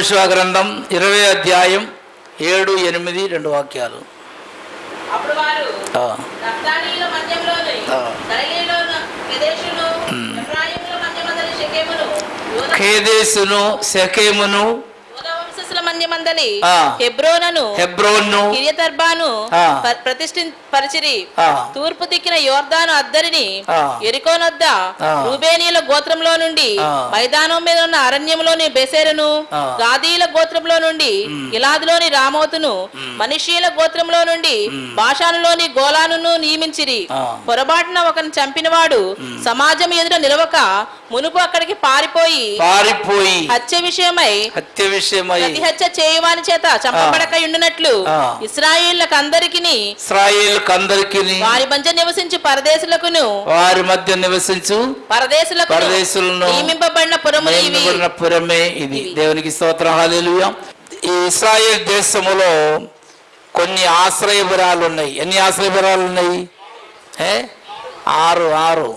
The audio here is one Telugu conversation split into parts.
యగోశివ గ్రంథం ఇరవై అధ్యాయం ఏడు ఎనిమిది రెండు వాక్యాలు. ఖేదేసును శకేమును ఆ. హెబ్రోనను హెబ్రోన్ను కిరియతర్బాను. ప్రతిష్ఠి పరిచిరి. తూర్పు దిక్కిన యోర్దాను అద్దరిని. ఎరికోనొద్ద. రూబేనీల గోత్రంలో నుండి. మైదానం మీద ఉన్న అరణ్యంలోని బెసెరును. గాదీల గోత్రంలో నుండి గిలాదులోని రామోతును మనిషీల గోత్రంలో నుండి భాషానులోని గోలానును నియమించిరి ఆ. పొరపాటున ఒకరిని చంపినవాడు సమాజం ఎదుట నిలవక మునుపు అక్కడికి పారిపోయి పారిపోయి హత్య విషయమై హత్య విషయమై ప్రతి హత్య చేయువాని చేత చంపబడక ఉండునట్లు. ఇస్రాయిళ్ళకు అందరికి ఇస్రాయేల్ కందరికి వారి మధ్య నివసించు పరదేశులకును వారి మధ్య నివసించు పరదేశులకు పరదేశులను నియమింపబడిన నియమింపబడిన పురమే ఇది. దేవునికి స్తోత్రం. హల్లెలూయా. ఈ ఇస్రాయేల్ దేశములో కొన్ని ఆశ్రయపురాలు ఉన్నాయి ఎన్ని ఆశ్రయపురాలు ఉన్నాయి ఆరు ఆరు.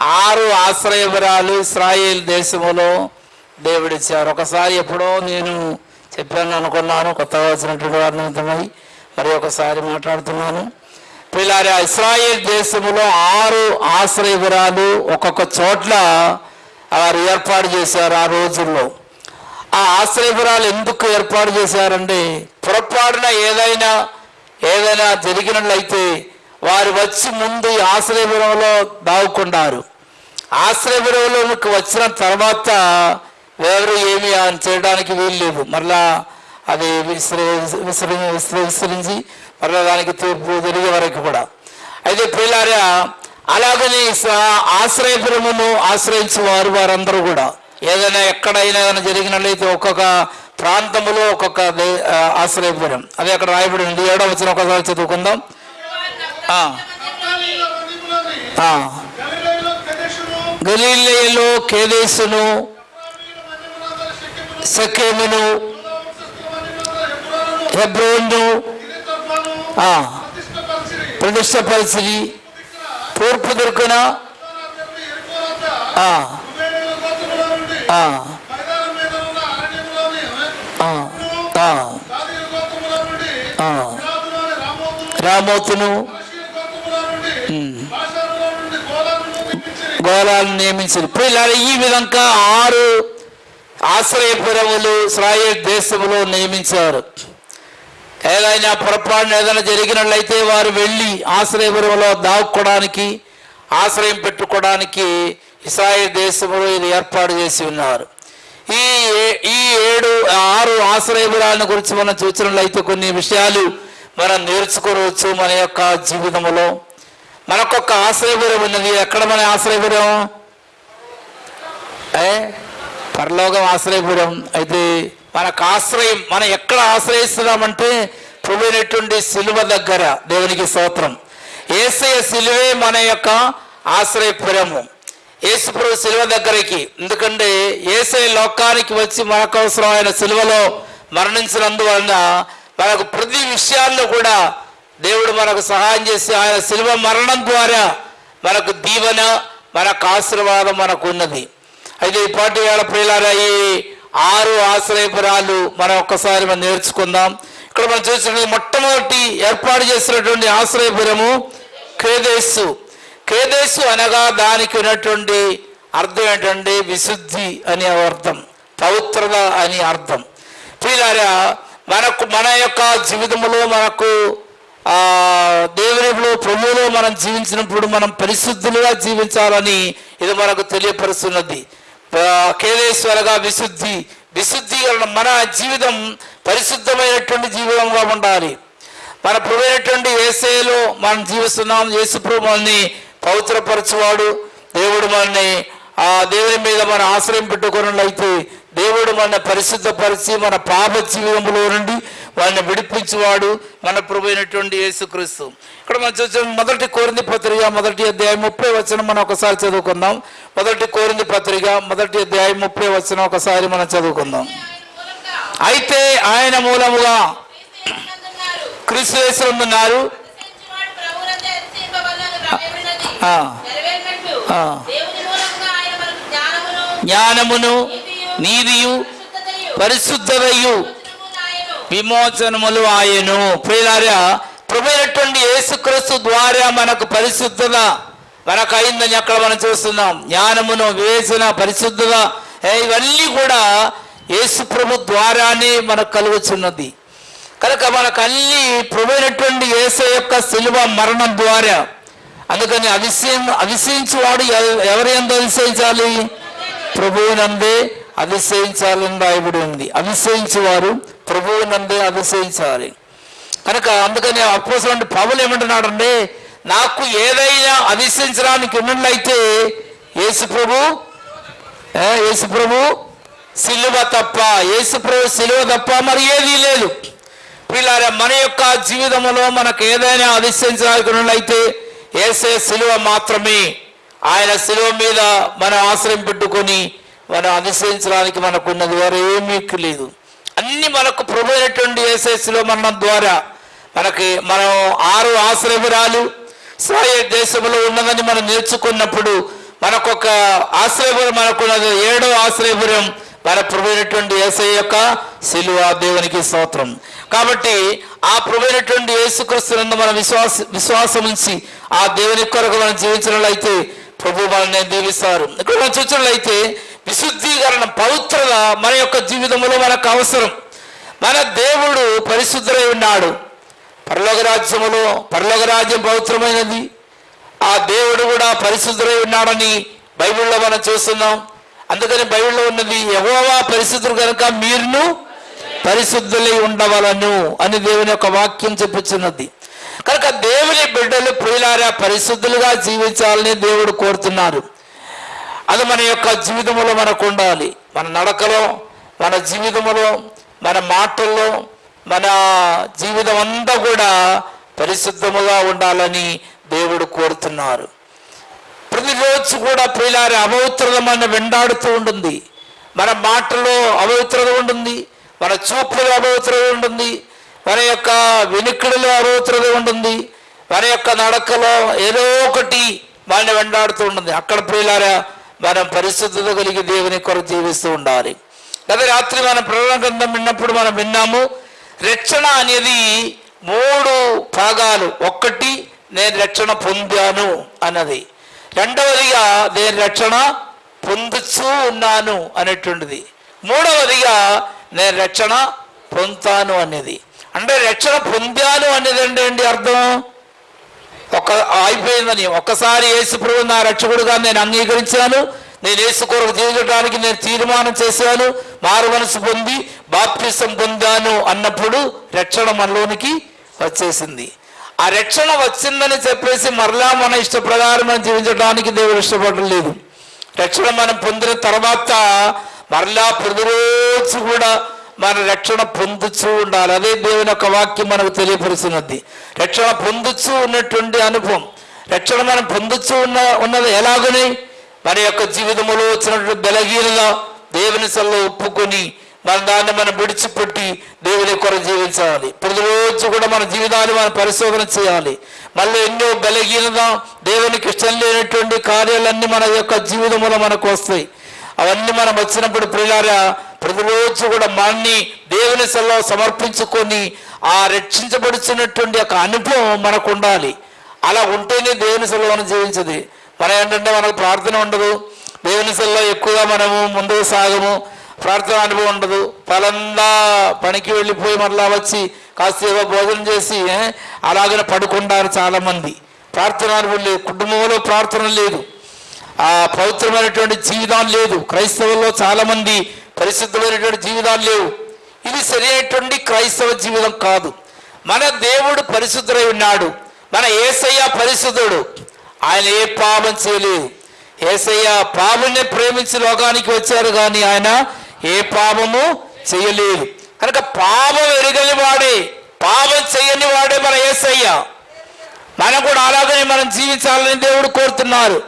ఆరు ఆశ్రయపురాలు ఇస్రాయేల్ దేశములో దేవుడిచ్చారు. ఒకసారి ఎప్పుడో నేను చెప్పాను అనుకున్నాను కొత్తగా వచ్చినటువంటి వారిని ఉంటున్నాయి మరి ఒకసారి మాట్లాడుతున్నాను. పిల్లారా ఇస్రాయేల్ దేశములో ఆరు ఆశ్రయపురాలు ఒక్కొక్క చోట్ల వారు ఏర్పాటు చేశారు ఆ రోజుల్లో. ఆ ఆశ్రయపురాలు ఎందుకు ఏర్పాటు చేశారంటే పొరపాటున ఏదైనా ఏదైనా జరిగినట్లయితే వారు వచ్చి ముందు ఈ ఆశ్రయపురంలో దావుకున్నారు ఆశ్రయపురంలోకి వచ్చిన తర్వాత వేరు ఏమి ఆయన చేయడానికి వీలు లేదు. మరలా అది విసిరి విసిరి విసిరి విసిరించి మరలా దానికి తీర్పు తిరిగే వరకు కూడా. అయితే పిల్లారా అలాగనే ఆశ్రయపురమును ఆశ్రయించే వారు వారందరూ కూడా. ఏదైనా ఎక్కడైనా ఏదైనా జరిగినట్లయితే ఒక్కొక్క ప్రాంతములో ఒక్కొక్క ఆశ్రయపురం. అది అక్కడ రాయబడి ఉంది ఏడో వచ్చిన ఒకసారి చదువుకుందాం ఆ, నఫ్తాలీయుల మధ్యములోని ఆ. గలీలయలో కేదేశును ఎఫ్రాయిముల మధ్యమునందలి సకేమును హెబ్రోను ప్రతిష్టపరిచి తూర్పు దిక్కున రామోతును, గోళాలను నియమించారు. ఇలా ఈ విధంగా ఆరు ఆశ్రయపురములు ఇస్రాయేల్ దేశములో నియమించారు. ఏదైనా పొరపాటున ఏదైనా జరిగినట్లయితే వారు వెళ్ళి ఆశ్రయపురంలో దాక్కోవడానికి ఆశ్రయం పెట్టుకోవడానికి ఇస్రాయేల్ దేశంలో ఇది ఏర్పాటు చేసి ఉన్నారు. ఈ ఏ- ఈ ఏడు ఆరు ఆశ్రయపురాలను గురించి మనం చూసినట్లయితే కొన్ని విషయాలు మనం నేర్చుకోవచ్చు మన యొక్క జీవితంలో. మనకొక ఆశ్రయపురం ఉన్నది. ఎక్కడ మన ఆశ్రయపురం ఏ? పరలోకం ఆశ్రయపురం అయితే మనకు ఆశ్రయం మనం ఎక్కడ ఆశ్రయిస్తున్నామంటే ప్రభునటువంటి సిలువ దగ్గర దేవునికి స్తోత్రం. ఏసయ సిలువే మన యొక్క ఆశ్రయపురము. యేసుప్రభు సిలువ దగ్గరికి. ఎందుకంటే ఏసయ లోకానికి వచ్చి మనకు అవసరమైన సిలువలో మరణించినందువలన మనకు ప్రతి విషయాల్లో కూడా దేవుడు మనకు సహాయం చేసి ఆయన శిల్వ మరణం ద్వారా మనకు దీవెన మనకు ఆశీర్వాదం మనకు ఉన్నది అయితే ఈ పాటి వేళ ప్రియులారా ఈ ఆరు ఆశ్రయపురాలు మనం ఒక్కసారి మనం నేర్చుకుందాం. ఇక్కడ మనం చూసినట్టు మొట్టమొదటి ఏర్పాటు చేసినటువంటి ఆశ్రయపురము కేదేశు కేదేశు అనగా దానికి ఉన్నటువంటి అర్థం ఏంటంటే విశుద్ధి అనే అర్థం పవిత్రత అని అర్థం. ప్రియులారా మనకు మన యొక్క జీవితంలో మనకు దేవునిలో ప్రభువులో మనం జీవించినప్పుడు మనం పరిశుద్ధులుగా జీవించాలని ఇది మనకు తెలియపరుస్తున్నది. కేదేశ్వరగా విశుద్ధి విశుద్ధి మన జీవితం పరిశుద్ధమైనటువంటి జీవితంగా ఉండాలి. మన ప్రభుత్వటువంటి ఏసేలో మనం జీవిస్తున్నాం యేసు ప్రభు మనల్ని పవిత్రపరచువాడు దేవుడు మనల్ని ఆ దేవుని మీద మన ఆశ్రయం పెట్టుకున్నట్లయితే దేవుడు మన పరిశుద్ధపరిచి మన పాప జీవితంలో నుండి వాళ్ళని విడిపించువాడు మన ప్రభు అయినటువంటి యేసుక్రీస్తు. ఇక్కడ మనం చూసిన మొదటి కోరింది పత్రిక మొదటి అధ్యాయం ముప్పై వచ్చిన మనం ఒకసారి చదువుకుందాం. మొదటి కోరింది పత్రిక మొదటి అధ్యాయం ముప్పై వచ్చిన ఒకసారి మనం చదువుకుందాం. అయితే ఆయన మూలముగా క్రీస్తు ఉన్నారు. జ్ఞానమును నీతియు పరిశుద్ధతయు విమోచనములు ఆయను ప్రియులారా ప్రభుత్వండి యేసుక్రీస్తు ద్వారా మనకు పరిశుద్ధత మనకు అయిందని అక్కడ మనం చూస్తున్నాం. జ్ఞానమును వివేచన పరిశుద్ధత ఇవన్నీ కూడా యేసు ప్రభు ద్వారానే మనకు కలుగుచున్నది. కనుక మనకు అన్ని ప్రభుత్వండి యేసు యొక్క శిలువ మరణం ద్వారా. అందుకని అవిషయం అవిషయించువాడు ఎవ- ఎవరి ఎందు అవిషయించాలి ప్రభువునందే. అతిశయించాలని రాయబడి ఉంది. అతిశయించేవారు ప్రభువునందే అతిశయించాలి. కనుక అందుకని అపోసలంటే పౌలు ఏమంటున్నాడంటే నాకు ఏదైనా అతిశయించడానికి ఉన్నట్లయితే యేసు ప్రభు యేసు ప్రభు సిలువ తప్ప యేసు ప్రభు సిలువ తప్ప మరి ఏదీ లేదు. పిల్లారా మన యొక్క జీవితంలో మనకు ఏదైనా అధిష్టించడానికి ఉన్నట్లయితే ఏసే సిలువ మాత్రమే. ఆయన సిలువ మీద మనం ఆశ్రయం పెట్టుకొని మనం అనుసరించడానికి మనకు ఉన్నది వేరే ఏమీ లేదు. అన్ని మనకు ప్రభు అయినటువంటి ఏసే సిలువ ద్వారా మనకి మనం ఆరు ఆశ్రయపురాలు ఇస్రాయేల్ దేశంలో ఉన్నదని మనం నేర్చుకున్నప్పుడు మనకొక ఆశ్రయపురం మనకున్నది ఏడో ఆశ్రయపురం మన ప్రభుత్వ ఏసై యొక్క శిలువ దేవునికి స్తోత్రం. కాబట్టి ఆ ప్రభుత్వ అయినటువంటి యేసుక్రీస్తునందు మన విశ్వాస విశ్వాసం ఉంచి ఆ దేవుని కొరకు మనం జీవించినట్లయితే ప్రభు మనల్ని దీవిస్తారు. ఇక్కడ మనం చూసినట్లయితే విశుద్ధీకరణ పవిత్రత మన యొక్క జీవితంలో మనకు అవసరం. మన దేవుడు పరిశుద్ధులై ఉన్నాడు. పరలోక రాజ్యములో పవిత్రమైనది. ఆ దేవుడు కూడా పరిశుద్ధులై ఉన్నాడని బైబిల్లో మనం చూస్తున్నాం. అందుకని బైబిల్లో ఉన్నది ఎవోవా పరిశుద్ధులు కనుక మీరును పరిశుద్ధులై ఉండవలను అని దేవుని యొక్క వాక్యం చెప్పుచున్నది. కనుక దేవుని బిడ్డలు ప్రియులారా పరిశుద్ధులుగా జీవించాలని దేవుడు కోరుతున్నారు. అది మన యొక్క జీవితంలో మనకు ఉండాలి. మన నడకలో మన జీవితంలో మన మాటల్లో మన జీవితం అంతా కూడా పరిశుద్ధముగా ఉండాలని దేవుడు కోరుతున్నారు. ప్రతిరోజు కూడా ప్రియులారి అపవిత్రత మన వెంటాడుతూ ఉంటుంది. మన మాటలో అపవిత్రత ఉంటుంది. మన చూపులో అపవిత్రత ఉంటుంది. మన యొక్క వెనుకడిలో అపవిత్రత ఉంటుంది. మన యొక్క నడకలో ఏదో ఒకటి మన వెంటాడుతూ ఉంటుంది. అక్కడ ప్రియులారా మనం పరిశుద్ధత కలిగి దేవుని కొరకు జీవిస్తూ ఉండాలి. గత రాత్రి మనం ప్రకటన గ్రంథం విన్నప్పుడు మనం విన్నాము రక్షణ అనేది మూడు భాగాలు. ఒక్కటి నేను రక్షణ పొందాను అన్నది. రెండవదిగా నేను రక్షణ పొందుచూ ఉన్నాను అనేటువంటిది. మూడవదిగా నేను రక్షణ పొందుతాను అనేది అంటే రక్షణ పొందాను అనేది అంటే ఏంటి అర్థం? ఒక అయిపోయిందని. ఒక్కసారి యేసు ప్రభు నా రక్షకుడుగా నేను అంగీకరించాను. నేను యేసు కొరకు జీవించడానికి నేను తీర్మానం చేశాను మారు మనసు పొంది బాప్తిసం పొందాను అన్నప్పుడు రక్షణ మనలోనికి వచ్చేసింది. ఆ రక్షణ వచ్చిందని చెప్పేసి మరలా మన ఇష్ట ప్రకారం మనం జీవించడానికి దేవుడు ఇష్టపడడం లేదు. రక్షణ మనం పొందిన తర్వాత మరలా ప్రతిరోజు కూడా మన రక్షణ పొందుచూ ఉండాలి. అదే దేవుని యొక్క వాక్యం మనకు తెలియపరుస్తున్నది. రక్షణ పొందుచూ ఉన్నటువంటి అనుభవం రక్షణ మనం పొందుచూ ఉన్న ఉన్నది ఎలాగనే? మన యొక్క జీవితంలో వచ్చినటువంటి బలహీనత దేవుని సల్లో ఒప్పుకొని మన దాన్ని మనం విడిచిపెట్టి దేవుని కొరకు జీవించాలి. ప్రతిరోజు కూడా మన జీవితాన్ని మనం పరిశోధన చేయాలి. మళ్ళీ ఎన్నో బలహీనత దేవునికి ఇష్టం లేనటువంటి కార్యాలన్నీ మన యొక్క జీవితంలో మనకు వస్తాయి. అవన్నీ మనం వచ్చినప్పుడు ప్రియులారా ప్రతిరోజు కూడా మనని దేవుని సెలవు సమర్పించుకొని ఆ రక్షించబడుచున్నటువంటి యొక్క అనుభవం మనకు ఉండాలి. అలా ఉంటేనే దేవుని సెల్లో మనం జీవించదు. మనం ఏంటంటే మనకు ప్రార్థన ఉండదు దేవుని సెల్లో ఎక్కువగా మనము ముందుకు సాగము ప్రార్థన అనుభవం ఉండదు పలందా పనికి వెళ్ళిపోయి మరలా వచ్చి కాసేపు భోజనం చేసి అలాగనే పడుకుంటారు చాలామంది ప్రార్థన అనుభవం లేదు కుటుంబంలో ప్రార్థన లేదు ఆ పవిత్రమైనటువంటి జీవితం లేదు క్రైస్తవుల్లో చాలామంది పరిశుద్ధమైనటువంటి జీవితాలు లేవు ఇది సరైనటువంటి క్రైస్తవ జీవితం కాదు మన దేవుడు పరిశుద్ధుడై ఉన్నాడు మన ఏసయ్య పరిశుద్ధుడు ఆయన ఏ పాపం చేయలేదు. ఏసయ్య పాపుని ప్రేమించి లోకానికి వచ్చారు కానీ ఆయన ఏ పాపము చేయలేదు. కనుక పాపం ఎరగని వాడే పాపం చేయని వాడే మన ఏసయ్య. మనం కూడా అలాగనే మనం జీవించాలని దేవుడు కోరుతున్నారు.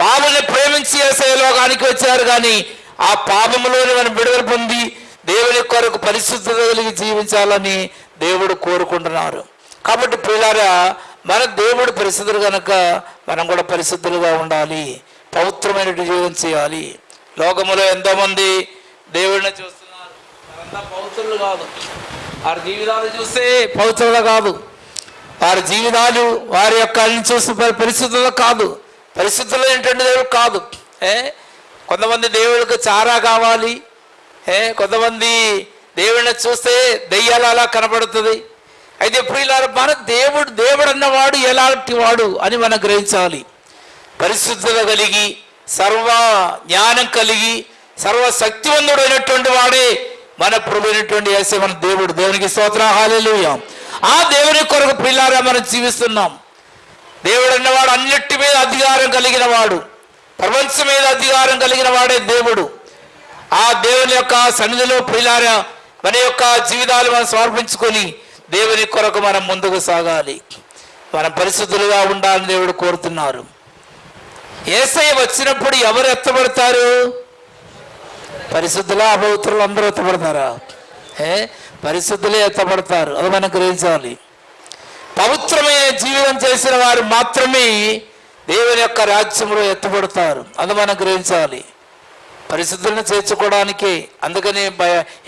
పాపని ప్రేమించి ఏసయ్య లోకానికి వచ్చారు కానీ ఆ పాపములోని మనం విడుదల పొంది దేవుని కొరకు పరిశుద్ధత కలిగి జీవించాలని దేవుడు కోరుకుంటున్నారు. కాబట్టి పిల్లరా మన దేవుడు పరిశుద్ధులు కనుక మనం కూడా పరిశుద్ధులుగా ఉండాలి. పవిత్రమైన జీవనం చేయాలి. లోకములో ఎంతోమంది దేవుడిని చూస్తున్నారు. అంత పవిత్రులు కాదు. వారి జీవితాలు చూస్తే పవిత్రులు కాదు. వారి జీవితాలు వారి యొక్క అన్ని చూస్తే పరిస్థితుల్లో కాదు. పరిస్థితుల్లో ఏంటంటే దేవుడు కాదు. ఏ? కొంతమంది దేవుడికి చారా కావాలి. ఏ? కొంతమంది దేవుడిని చూస్తే దెయ్యాలు అలా కనపడుతుంది. అయితే ఇప్పుడు మన దేవుడు దేవుడు అన్నవాడు ఎలాంటి వాడు అని మనం గ్రహించాలి. పరిశుద్ధత కలిగి సర్వ జ్ఞానం కలిగి సర్వశక్తివంతుడు అయినటువంటి వాడే మన ప్రభు అయినటువంటి మన దేవుడు. దేవునికి స్తోత్ర. హాలేలుయ ఆ దేవుని కొరకు పిల్లారా మనం జీవిస్తున్నాం. దేవుడు అన్నవాడు అన్నిటి మీద అధికారం కలిగిన వాడు ప్రపంచం మీద అధికారం కలిగిన వాడే దేవుడు. ఆ దేవుని యొక్క సన్నిధిలో పిల్లారా మన యొక్క జీవితాలు మనం సమర్పించుకొని దేవుని కొరకు మనం ముందుకు సాగాలి. మనం పరిశుద్ధులుగా ఉండాలని దేవుడు కోరుతున్నారు. ఏసై వచ్చినప్పుడు ఎవరు ఎత్తబడతారు? పరిశుద్ధుల అపవిత్రులు అందరూ ఎత్తబడతారా? ఏ? పరిశుద్ధులే ఎత్తబడతారు. అది మనం గ్రహించాలి. పవిత్రమైన జీవితం చేసిన వారు మాత్రమే దేవుని యొక్క రాజ్యంలో ఎత్తబడతారు. అది మనం గ్రహించాలి. పరిశుద్ధులను చేర్చుకోవడానికి. అందుకని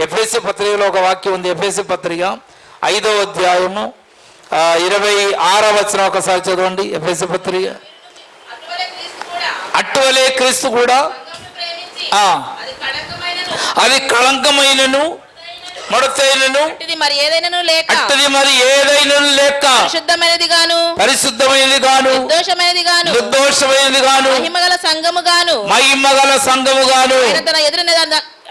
ఎఫ్ఎస్సి పత్రికలో ఒక వాక్యం ఉంది. ఎఫ్ఎస్సి పత్రిక ఐదో అధ్యాయము ఆ, ఇరవై ఆరో వచ్చిన ఒకసారి చదవండి ఎఫ్ఎస్సి పత్రిక అటువలే క్రీస్తు కూడా. అది కళంకమైనను ముడతైనను మరి ఏదైనాను లేక అట్టది మరి లేక పరిశుద్ధమైనది గాను పరిశుద్ధమైనది గాను దోషమైనది గాను నిర్దోషమైనది గాను మహిమగల సంఘము గాను మహిమ గల సంఘము గాను తన ఎదురు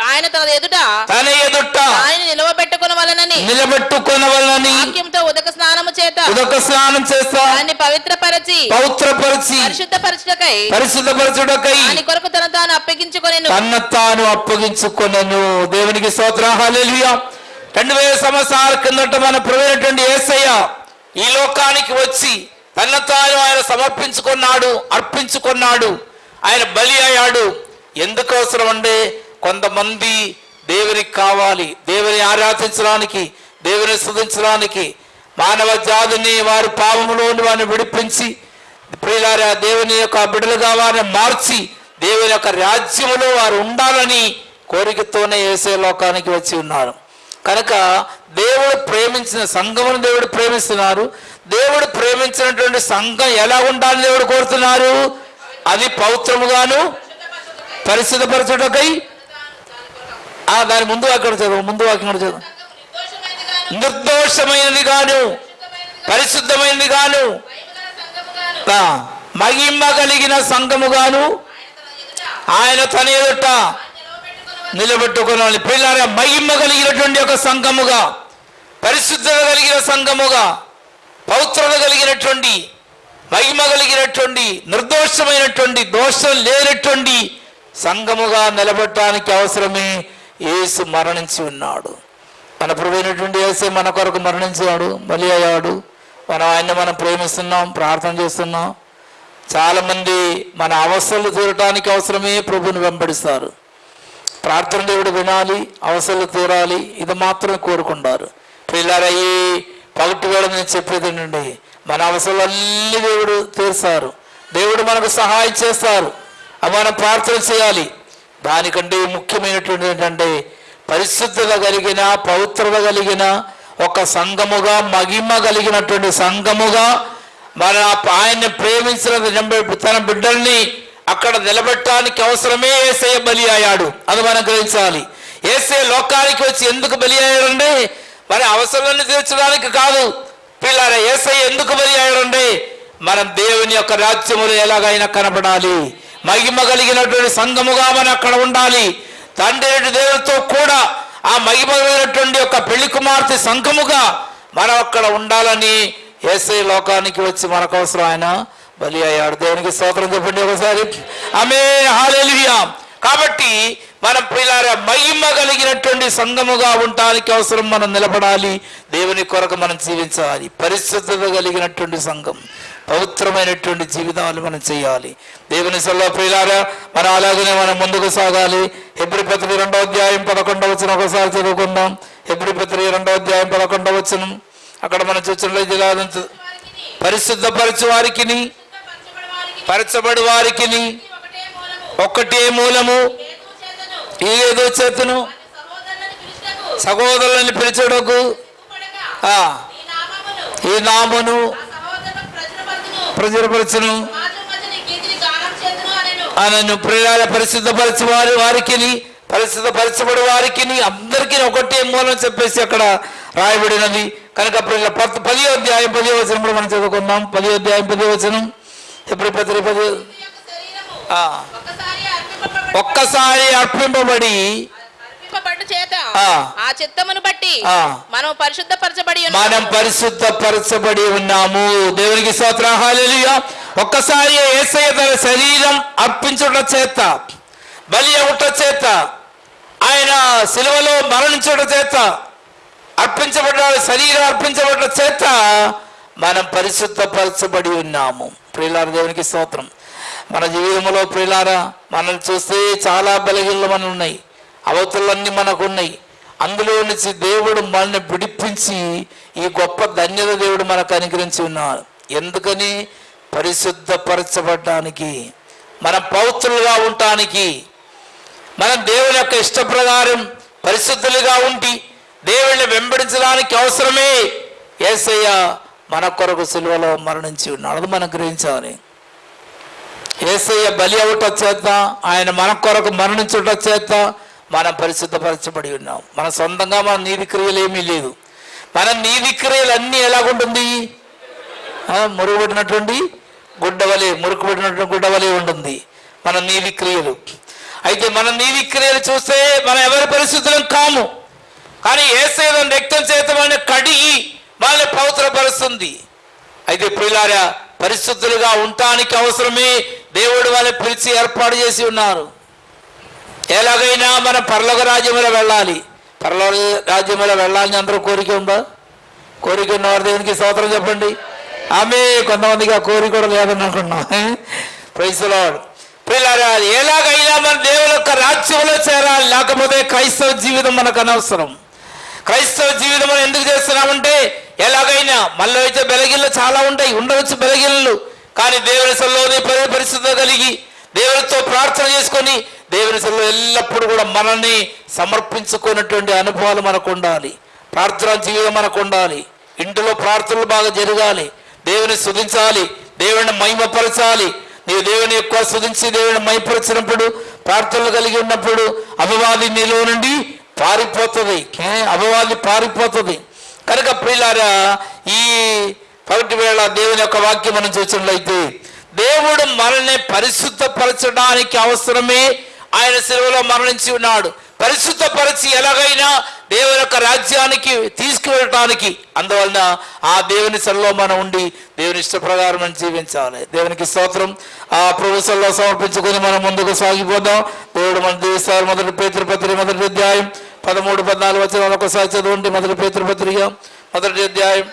ఆయన తన ఎదుట తన ఎదుట ఆయన నిలవబెట్టుకున్న వలనని నిలబెట్టుకునవలని వాక్యంతో ఉదక స్నానము చేత ఉదక స్నానం చేస్తా ఆయన్ని పవిత్రపరచి పవిత్రపరిచి పరిశుద్ధపరచుటకై పరిశుద్ధపరచుటకై దాని కొరకు తన తాను అప్పగించుకొని తన తాను అప్పగించుకొనను. దేవునికి స్తోత్ర. హల్లెలూయా. రెండు వేల సంవత్సరాల కిందట మన ప్రవేటువంటి ఏసయ్య ఈ లోకానికి వచ్చి తన తాను ఆయన సమర్పించుకున్నాడు అర్పించుకున్నాడు. ఆయన బలి అయ్యాడు. ఎందుకు అవసరం అంటే కొంతమంది దేవునికి కావాలి దేవుని ఆరాధించడానికి దేవుని స్థుతించడానికి మానవ జాతిని వారి పాపములోని వారిని విడిపించి ప్రియులారా దేవుని యొక్క బిడ్డలుగా వారిని మార్చి దేవుని యొక్క రాజ్యములో వారు ఉండాలని కోరికతోనే వేసే లోకానికి వచ్చి ఉన్నారు. కనుక దేవుడు ప్రేమించిన సంఘమును దేవుడు ప్రేమిస్తున్నారు. దేవుడు ప్రేమించినటువంటి సంఘం ఎలా ఉండాలని దేవుడు కోరుతున్నారు? అది పవిత్రముగాను పరిశుద్ధపరచుటకై ఆ దాని ముందు వాక్యం చదువు ముందు వాక్యం చదువు. నిర్దోషమైనది గాను పరిశుద్ధమైనది గాను ఆ, మహిమ కలిగిన సంఘముగాను ఆయన తన ఎదుట నిలబెట్టుకున్నాను పిల్లల మహిమ కలిగినటువంటి ఒక సంఘముగా పరిశుద్ధత కలిగిన సంఘముగా పౌత్రత కలిగినటువంటి మహిమ కలిగినటువంటి నిర్దోషమైనటువంటి దోషం లేనటువంటి సంఘముగా నిలబెట్టడానికి అవసరమే ఏసు మరణించి ఉన్నాడు. మన ప్రభువైనటువంటి యేసే మన కొరకు మరణించాడు బలి అయ్యాడు. మనం ఆయన్ని మనం ప్రేమిస్తున్నాం ప్రార్థన చేస్తున్నాం. చాలామంది మన అవసరాలు తీరటానికి అవసరమే ప్రభుని వెంబడిస్తారు. ప్రార్థన దేవుడు వినాలి అవసరాలు తీరాలి ఇది మాత్రమే కోరుకుంటారు. పిల్లల పగటి వేళ నేను చెప్పేది ఏంటండి మన అవసరాలు అన్ని దేవుడు తీరుస్తారు దేవుడు మనకు సహాయం చేస్తారు. మనం ప్రార్థన చేయాలి. దానికంటే ముఖ్యమైనటువంటి ఏంటంటే పరిశుద్ధత కలిగిన పవిత్రత కలిగిన ఒక సంఘముగా మహిమ కలిగినటువంటి సంఘముగా మన ఆయన్ని ప్రేమించిన తన బిడ్డల్ని అక్కడ నిలబెట్టడానికి అవసరమే ఏసే బలి అయ్యాడు అది మనం గ్రహించాలి. ఏసే లోకానికి వచ్చి ఎందుకు బలి అయ్యాడంటే మరి అవసరాన్ని తీర్చడానికి కాదు. పిల్లల ఏసై ఎందుకు బలి అయ్యాడంటే మనం దేవుని యొక్క రాజ్యములు ఎలాగైనా కనబడాలి. మహిమ కలిగినటువంటి సంఘముగా మనం అక్కడ ఉండాలి. తండ్రి దేవుడితో కూడా ఆ మహిమ కలిగినటువంటి యొక్క పెళ్ళి కుమార్తె సంఘముగా మనం అక్కడ ఉండాలని ఏసై లోకానికి వచ్చి మనకు అవసరం ఆయన బలి అయ్యాడు. దేవునికి స్తోత్రం చెప్పండి ఒకసారి. ఆమె హాలెలియా కాబట్టి మనం పిల్లార మహిమ కలిగినటువంటి సంఘముగా ఉండటానికి అవసరం మనం నిలబడాలి. దేవుని కొరకు మనం జీవించాలి. పరిశుద్ధత కలిగినటువంటి సంఘం. పవిత్రమైనటువంటి జీవితాలు మనం చేయాలి. దేవుని సల్ల ప్రియులారా మనం అలాగనే మనం ముందుకు సాగాలి. ఎబ్రి పత్రి రెండో అధ్యాయం పదకొండవ వచ్చిన ఒకసారి చదువుకుందాం. ఎబ్రి పత్రి రెండో అధ్యాయం పదకొండవ వచ్చిన అక్కడ మనం చూసినట్లయితే జిల్లా పరిశుద్ధపరచు వారికి పరచబడి వారికిని ఒక్కటే మూలము ఏదో చేతును సహోదరులను పిలిచడకు ఈ నామను ఈ నామును ఆ సహోదరులకు ప్రచురపరచును. ప్రజలపరచును సమాజం మధ్య నీ కీర్తిని గానం చేతును అనెను. ఆయనను ప్రియాల పరిశుద్ధపరచు వారి వారికి పరిశుద్ధపరచబడి వారికి అందరికీ ఒకటే మూలం చెప్పేసి అక్కడ రాయబడినది. కనుక ప్రియుల పత్ పది అధ్యాయం పది వచనం కూడా మనం చదువుకుందాం. పది అధ్యాయం పది వచనం. ఎప్పుడు పది? పది ఒక్కసారి అర్పింపబడి చేత ఆ. చిత్తమును బట్టి. మనం పరిశుద్ధపరచబడి. మనం పరిశుద్ధపరచబడి ఉన్నాము దేవునికి స్తోత్రం ఒక్కసారి యేసయ్య తన శరీరం అర్పించుట చేత బలి అవుట చేత ఆయన సిలువలో మరణించుట చేత అర్పించబడ్డ శరీరం అర్పించబడ్డ చేత మనం పరిశుద్ధపరచబడి ఉన్నాము ప్రియులార దేవునికి స్తోత్రం మన జీవితంలో ప్రియులారా మనల్ని చూస్తే చాలా బలహీనలు మన ఉన్నాయి అవతలన్నీ మనకు ఉన్నాయి అందులో నుంచి దేవుడు మనల్ని విడిపించి ఈ గొప్ప ధన్యత దేవుడు మనకు అనుగ్రహించి ఉన్నాడు. ఎందుకని? పరిశుద్ధపరచబడటానికి మనం పౌత్రులుగా ఉండటానికి. మనం దేవుని యొక్క ఇష్ట ప్రకారం పరిశుద్ధులుగా ఉండి దేవుణ్ణి వెంబడించడానికి అవసరమే. ఏసయ్య మన కొరకు సిలువలో మరణించి ఉన్నాడు. మనం గ్రహించాలి. ఏసయ్య బలి అవుట చేత ఆయన మన కొరకు మరణించుట చేత మనం పరిశుద్ధపరచబడి ఉన్నాం. మన సొంతంగా మన నీతి క్రియలు ఏమీ లేదు మన నీతి క్రియలు అన్నీ ఎలాగుంటుంది మురుగుబడినటువంటి గుడ్డవలే మురుకుబడినటువంటి గుడ్డవలే ఉంటుంది మన నీతి క్రియలు. అయితే మన నీతి క్రియలు చూస్తే మనం ఎవరి పరిస్థితులం కాము. కానీ ఏసేదం రక్తం చేత మన కడిగి మనల్ని పవిత్రపరుస్తుంది. అయితే ప్రియులారా పరిశుద్ధులుగా ఉండటానికి అవసరమే దేవుడు వాళ్ళని పిలిచి ఏర్పాటు చేసి ఉన్నారు. ఎలాగైనా మన పరలోక రాజ్యంలో వెళ్ళాలి. పరలోక రాజ్యంలో వెళ్ళాలని అందరూ కోరిక ఉందా? కోరిక ఉన్నవారు దేవునికి స్తోత్రం చెప్పండి. ఆమె కొంతమందికి ఆ కోరిక కూడా లేదని అనుకున్నాం ప్రైసలాడు పిల్లరా ఎలాగైనా మన దేవుని యొక్క రాజ్యంలో చేరాలి. లేకపోతే క్రైస్తవ జీవితం మనకు అనవసరం. క్రైస్తవ జీవితం మనం ఎందుకు చేస్తున్నామంటే ఎలాగైనా మళ్ళీ అయితే బెలగిళ్ళు చాలా ఉంటాయి. ఉండవచ్చు బెలగిళ్ళు. కానీ దేవుని సల్లోని పరి పరిస్థితి కలిగి దేవునితో ప్రార్థన చేసుకొని దేవుని సల్లో ఎల్లప్పుడూ కూడా మనల్ని సమర్పించుకున్నటువంటి అనుభవాలు మనకు ఉండాలి. ప్రార్థన జీవితం మనకు ఉండాలి. ఇంటిలో ప్రార్థనలు బాగా జరగాలి. దేవుని శుధించాలి దేవుని మహిమపరచాలి. నీవు దేవుని ఎక్కువ శుధించి దేవుని మహిమపరిచినప్పుడు ప్రార్థనలు కలిగి ఉన్నప్పుడు అపవాది నీలో నుండి పారిపోతుంది. ఏ? అపవాది పారిపోతుంది. కనుక ప్రియులారా ఈ పగటి వేళ దేవుని యొక్క వాక్యం మనం చూసినట్లయితే దేవుడు మనల్ని పరిశుద్ధపరచడానికి అవసరమే ఆయన సెలవులో మరణించి ఉన్నాడు. పరిశుద్ధపరిచి ఎలాగైనా దేవుని యొక్క రాజ్యానికి తీసుకువెళ్ళటానికి. అందువలన ఆ దేవుని సెలలో మనం ఉండి దేవుని ఇష్ట ప్రకారం మనం జీవించాలి. దేవునికి స్తోత్రం. ఆ ప్రభుత్వంలో సమర్పించుకొని మనం ముందుకు సాగిపోదాం. దేవుడు మన దేశాలు మొదటి పేతృపత్రి మొదటి అధ్యాయం పదమూడు పద్నాలుగు వచ్చిన ఒకసారి చదవండి. మొదటి పేతృపత్రిక మొదటి అధ్యాయం.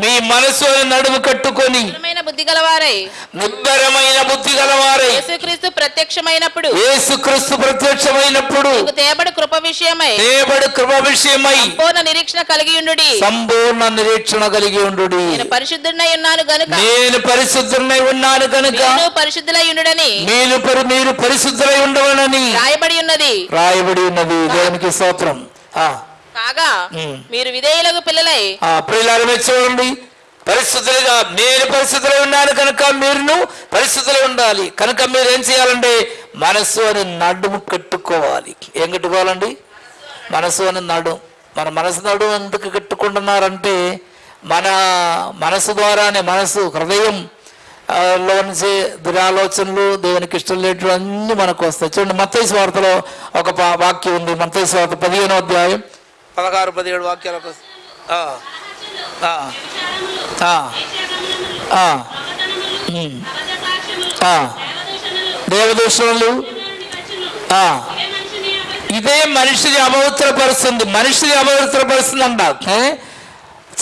మీ మనసు నడుము కట్టుకొని బుద్ధి గలవారై. నిబ్బరమైన బుద్ధి గలవారై. యేసుక్రీస్తు ప్రత్యక్షమైనప్పుడు. యేసుక్రీస్తు ప్రత్యక్షమైనప్పుడు. నీకు తేబడి కృప విషయమై. దేవుడు కృప విషయమై. పూర్ణ నిరీక్షణ కలిగి ఉండుడి. సంపూర్ణ నిరీక్షణ కలిగి ఉండు నేను పరిశుద్ధుడై ఉన్నాను గనుక. నేను పరిశుద్ధుడై ఉన్నాను కనుక నేను పరిశుద్ధులై ఉండుడని. మీరు పరి మీరు పరిశుద్ధులై ఉండవనని రాయబడి ఉన్నది. రాయబడి ఉన్నది. దేవునికి స్తోత్రం. ఆ. కాగా. మీరు విధేయులకు పిల్లలై. ఆ మీరు చూడండి. పరిస్థితులుగా నేను పరిస్థితులు ఉన్నాను కనుక మీరును పరిస్థితులు ఉండాలి. కనుక మీరు ఏం చేయాలంటే మనసు అని నడుము కట్టుకోవాలి. ఏం కట్టుకోవాలండి? మనసు అని నడు మన మనసు నడు ఎందుకు కట్టుకుంటున్నారంటే మన మనసు ద్వారానే మనసు హృదయం లో నుంచి దురాలోచనలు దేవునికి ఇష్టం లేటు అన్నీ మనకు వస్తాయి. చూడండి మత్తయి వార్తలో ఒక వాక్యం ఉంది. మత్తయి వార్త పదిహేనో అధ్యాయం. పదహారు పదిహేడు వాక్యాలకు వస్తాయి దేవదూషణలు ఇదే మనిషిని అపవిత్రపరుస్తుంది మనిషిని అపవిత్రపరుస్తుంది అంట ఏ?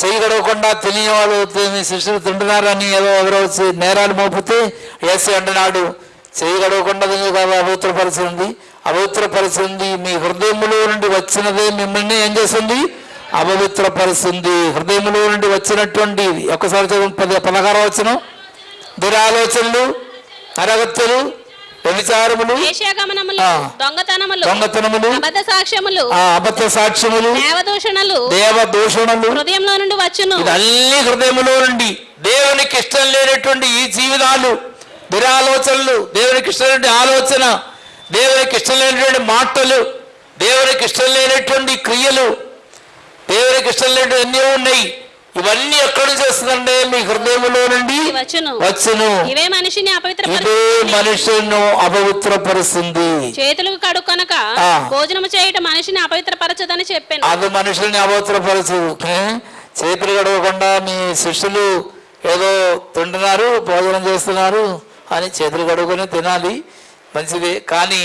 చెయ్యి గడవకుండా తెలియని వాళ్ళు శిష్యులు తింటున్నారని ఏదో ఎవరో వచ్చి నేరాలు మోపితే ఏసీ అంటున్నాడు. చెయ్యి గడవకుండా కాదు అపవిత్రపరిచింది అపవిత్రపరిచింది మీ హృదయంలో నుండి వచ్చినదే మిమ్మల్ని ఏం చేస్తుంది? అపవిత్రపరుస్తుంది. హృదయములో నుండి వచ్చినటువంటి ఒక్కసారి చదువు పది పదహారు వచ్చిన దురాలోచనలు అరగత్తులు వ్యభిచారములు. దొంగతనములు దొంగతనములు అబద్ధ సాక్ష్యములు అబద్ధ సాక్ష్యములు దేవదూషణలు దేవ దూషణలు హృదయంలో నుండి వచ్చును. ఇదన్నీ హృదయములో నుండి దేవునికి ఇష్టం లేనటువంటి ఈ జీవితాలు దురాలోచనలు దేవునికి ఇష్టం లేని ఆలోచన దేవునికి ఇష్టం లేనటువంటి మాటలు దేవునికి ఇష్టం లేనటువంటి క్రియలు దేవునికి ఇష్టం లేనటువంటి ఎన్నో ఉన్నాయి. ఇవన్నీ ఎక్కడి నుంచి వస్తుందంటే మీ హృదయములో నుండి వచ్చును వచ్చును. ఇవే మనిషిని ఇదే అపవిత్ర అపవిత్రపరుస్తుంది. చేతులకు కడుక్కొనక ఆ. భోజనము చేయటం మనిషిని అపవిత్రపరచదని చెప్పాను. అది మనుషుల్ని అపవిత్రపరచు? చేతులు గడవకుండా మీ శిష్యులు ఏదో తింటున్నారు భోజనం చేస్తున్నారు అని చేతులు గడువుకొని తినాలి మంచిది. కానీ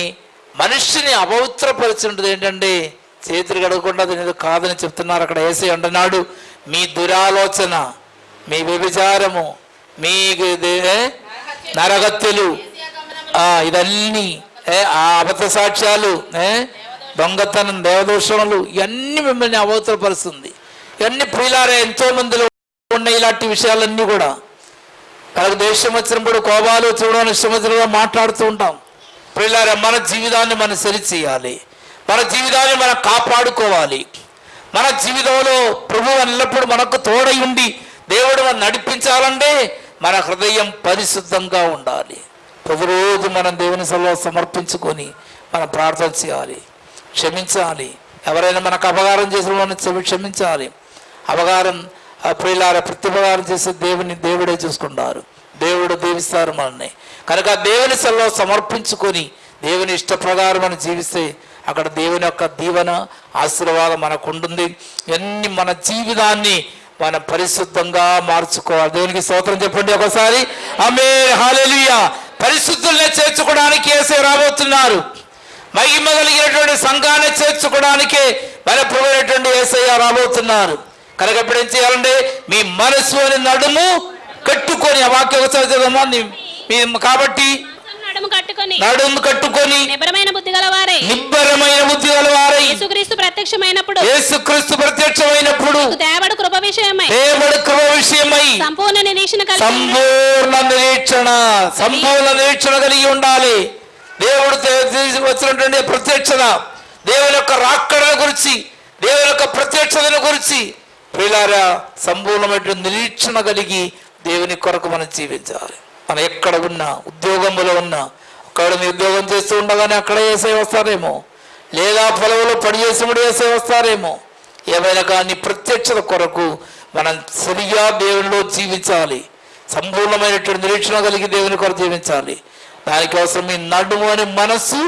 మనిషిని అపవిత్రపరిచినది ఏంటంటే చేతులు గడవకుండా తినేది కాదని చెప్తున్నారు అక్కడ ఏసీ అంటున్నాడు మీ దురాలోచన మీ వ్యభిచారము మీ దే- నరగత్తులు ఆ, ఇదన్నీ ఏ, ఆ అబద్ధ సాక్ష్యాలు ఏ, దొంగతనం దేవదోషములు ఇవన్నీ మిమ్మల్ని అవతలపరుస్తుంది ఇవన్నీ ప్రియులారే ఎంతో మందిలో ఉన్న ఇలాంటి విషయాలన్నీ కూడా. మనకు దేశం వచ్చినప్పుడు కోపాలు చూడని ఇష్టం మాట్లాడుతూ ఉంటాం. ప్రియులారే మన జీవితాన్ని మనం సరి చేయాలి. మన జీవితాన్ని మనం కాపాడుకోవాలి. మన జీవితంలో ప్రభు ఎల్లప్పుడూ మనకు తోడై ఉండి దేవుడు మనం నడిపించాలంటే మన హృదయం పరిశుద్ధంగా ఉండాలి. ప్రతిరోజు మనం దేవుని సభలో సమర్పించుకొని మనం ప్రార్థన చేయాలి. క్షమించాలి. ఎవరైనా మనకు అపకారం చేసిన వాళ్ళని క్షమించాలి. అపకారం ప్రియులార ప్రతిపకారం చేసే దేవుని దేవుడే చూసుకుంటారు. దేవుడు దీవిస్తారు మనల్ని. కనుక దేవుని సల్లో సమర్పించుకొని దేవుని ఇష్ట ప్రకారం మనం జీవిస్తే అక్కడ దేవుని యొక్క దీవెన ఆశీర్వాదం మనకు ఉంటుంది ఇవన్నీ మన జీవితాన్ని మనం పరిశుద్ధంగా మార్చుకోవాలి. దేవునికి స్తోత్రం చెప్పండి ఒకసారి. ఆమె హాలెలుయా పరిశుద్ధుల్ని చేర్చుకోవడానికి వేసే రాబోతున్నారు. మహిమ కలిగినటువంటి సంఘాన్ని చేర్చుకోవడానికే బలపడినటువంటి ఏసయ్య రాబోతున్నారు. కనుక ఇప్పుడు ఏం చేయాలంటే మీ మనసు అని నడుము కట్టుకొని ఆ వాక్య ఒకసారి చదవమ్మా. మీ- కాబట్టి నడుము కట్టుకొని నడుము కట్టుకొని నిబరమైన బుద్ధి గలవారే. నిబ్బరమైన బుద్ధి గలవారై. యేసుక్రీస్తు ప్రత్యక్షమైనప్పుడు యేసుక్రీస్తు ప్రత్యక్షమైనప్పుడు దేవడు కృప విషయమై దేవుడి కృప విషయమై సంపూర్ణ నిరీక్షణ కలిగి సంపూర్ణ నిరీక్షణ సంపూర్ణ నిరీక్షణ కలిగి ఉండాలి. దేవుడు వచ్చినటువంటి ప్రత్యక్షత దేవుని యొక్క రాక్కడ గురించి దేవుని యొక్క ప్రత్యక్షతను గురించి ప్రియులారా సంపూర్ణమైనటువంటి నిరీక్షణ కలిగి దేవుని కొరకు మనం జీవించాలి. మనం ఎక్కడ ఉన్నా ఉద్యోగంలో ఉన్నా అక్కడ మీ ఉద్యోగం చేస్తూ ఉండగానే అక్కడ వేసే వస్తారేమో. లేదా పొలంలో పని చేసినప్పుడు వేసే వస్తారేమో. ఏమైనా కానీ ప్రత్యక్షత కొరకు మనం సరిగా దేవునిలో జీవించాలి. సంపూర్ణమైనటువంటి నిరీక్షణ కలిగి దేవుని కొరకు జీవించాలి. దానికోసం మీ నడుము అనే మనస్సు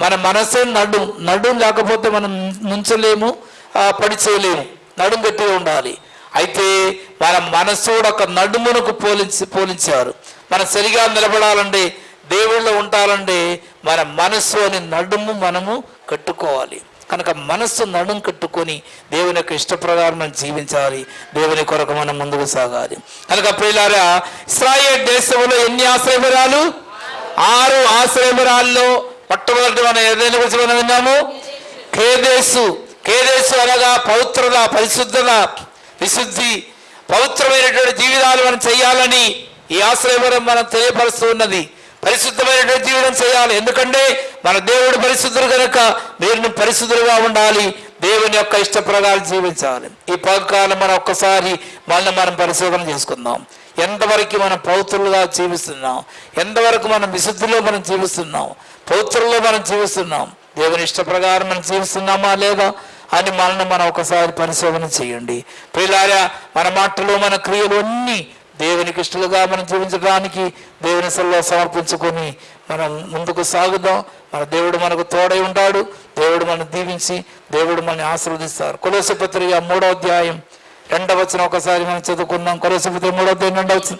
మన మనసే నడుం నడుం లేకపోతే మనం నుంచలేము ఆ, పని చేయలేము నడుము గట్టిగా ఉండాలి. అయితే మన మనస్సు కూడా ఒక నడుమునకు పోలించి పోలించారు. మనం సరిగా నిలబడాలంటే దేవుళ్ళు ఉండాలంటే మన మనస్సు అని నడుము మనము కట్టుకోవాలి. కనుక మనస్సు నడుము కట్టుకొని దేవుని యొక్క ఇష్ట ప్రకారం మనం జీవించాలి. దేవుని కొరకు మనం ముందుకు సాగాలి. కనుక ప్రియులారా ఇస్రాయేల్ దేశంలో ఎన్ని ఆశ్రయపురాలు? ఆరు ఆశ్రయపురాల్లో మొట్టమొదటి మనం ఏదైనా గురించి మనం విన్నాము? కేదేశు కేదేశు అనగా పవిత్రత పరిశుద్ధత విశుద్ధి పవిత్రమైనటువంటి జీవితాలు మనం చేయాలని ఈ ఆశ్రయవరం మనం తెలియపరుస్తూ ఉన్నది. పరిశుద్ధమైనటువంటి జీవనం చేయాలి. ఎందుకంటే మన దేవుడు పరిశుద్ధుడు కనుక మీరు పరిశుద్ధులుగా ఉండాలి. దేవుని యొక్క ఇష్ట ప్రకారం జీవించాలి. ఈ పగకాలం మనం ఒక్కసారి మనల్ని మనం పరిశోధన చేసుకుందాం. ఎంతవరకు మనం పౌత్రులుగా జీవిస్తున్నాం? ఎంతవరకు మనం విశుద్ధిలో మనం జీవిస్తున్నాం? పౌత్రుల్లో మనం జీవిస్తున్నాం? దేవుని ఇష్ట ప్రకారం మనం జీవిస్తున్నామా లేదా అని మనల్ని మనం ఒకసారి పరిశోధన చేయండి. పిల్లారా మన మాటలు మన క్రియలు అన్నీ దేవునికి ఇష్టలుగా మనం జీవించడానికి దేవుని సల్లో సమర్పించుకొని మనం ముందుకు సాగుదాం. మన దేవుడు మనకు తోడై ఉంటాడు. దేవుడు మనం దీవించి దేవుడు మనల్ని ఆశీర్వదిస్తారు. కొలస పత్రిక మూడో అధ్యాయం రెండవ వచ్చిన ఒకసారి మనం చదువుకున్నాం కులసపత్రి మూడో అధ్యాయం రెండవ వచ్చిన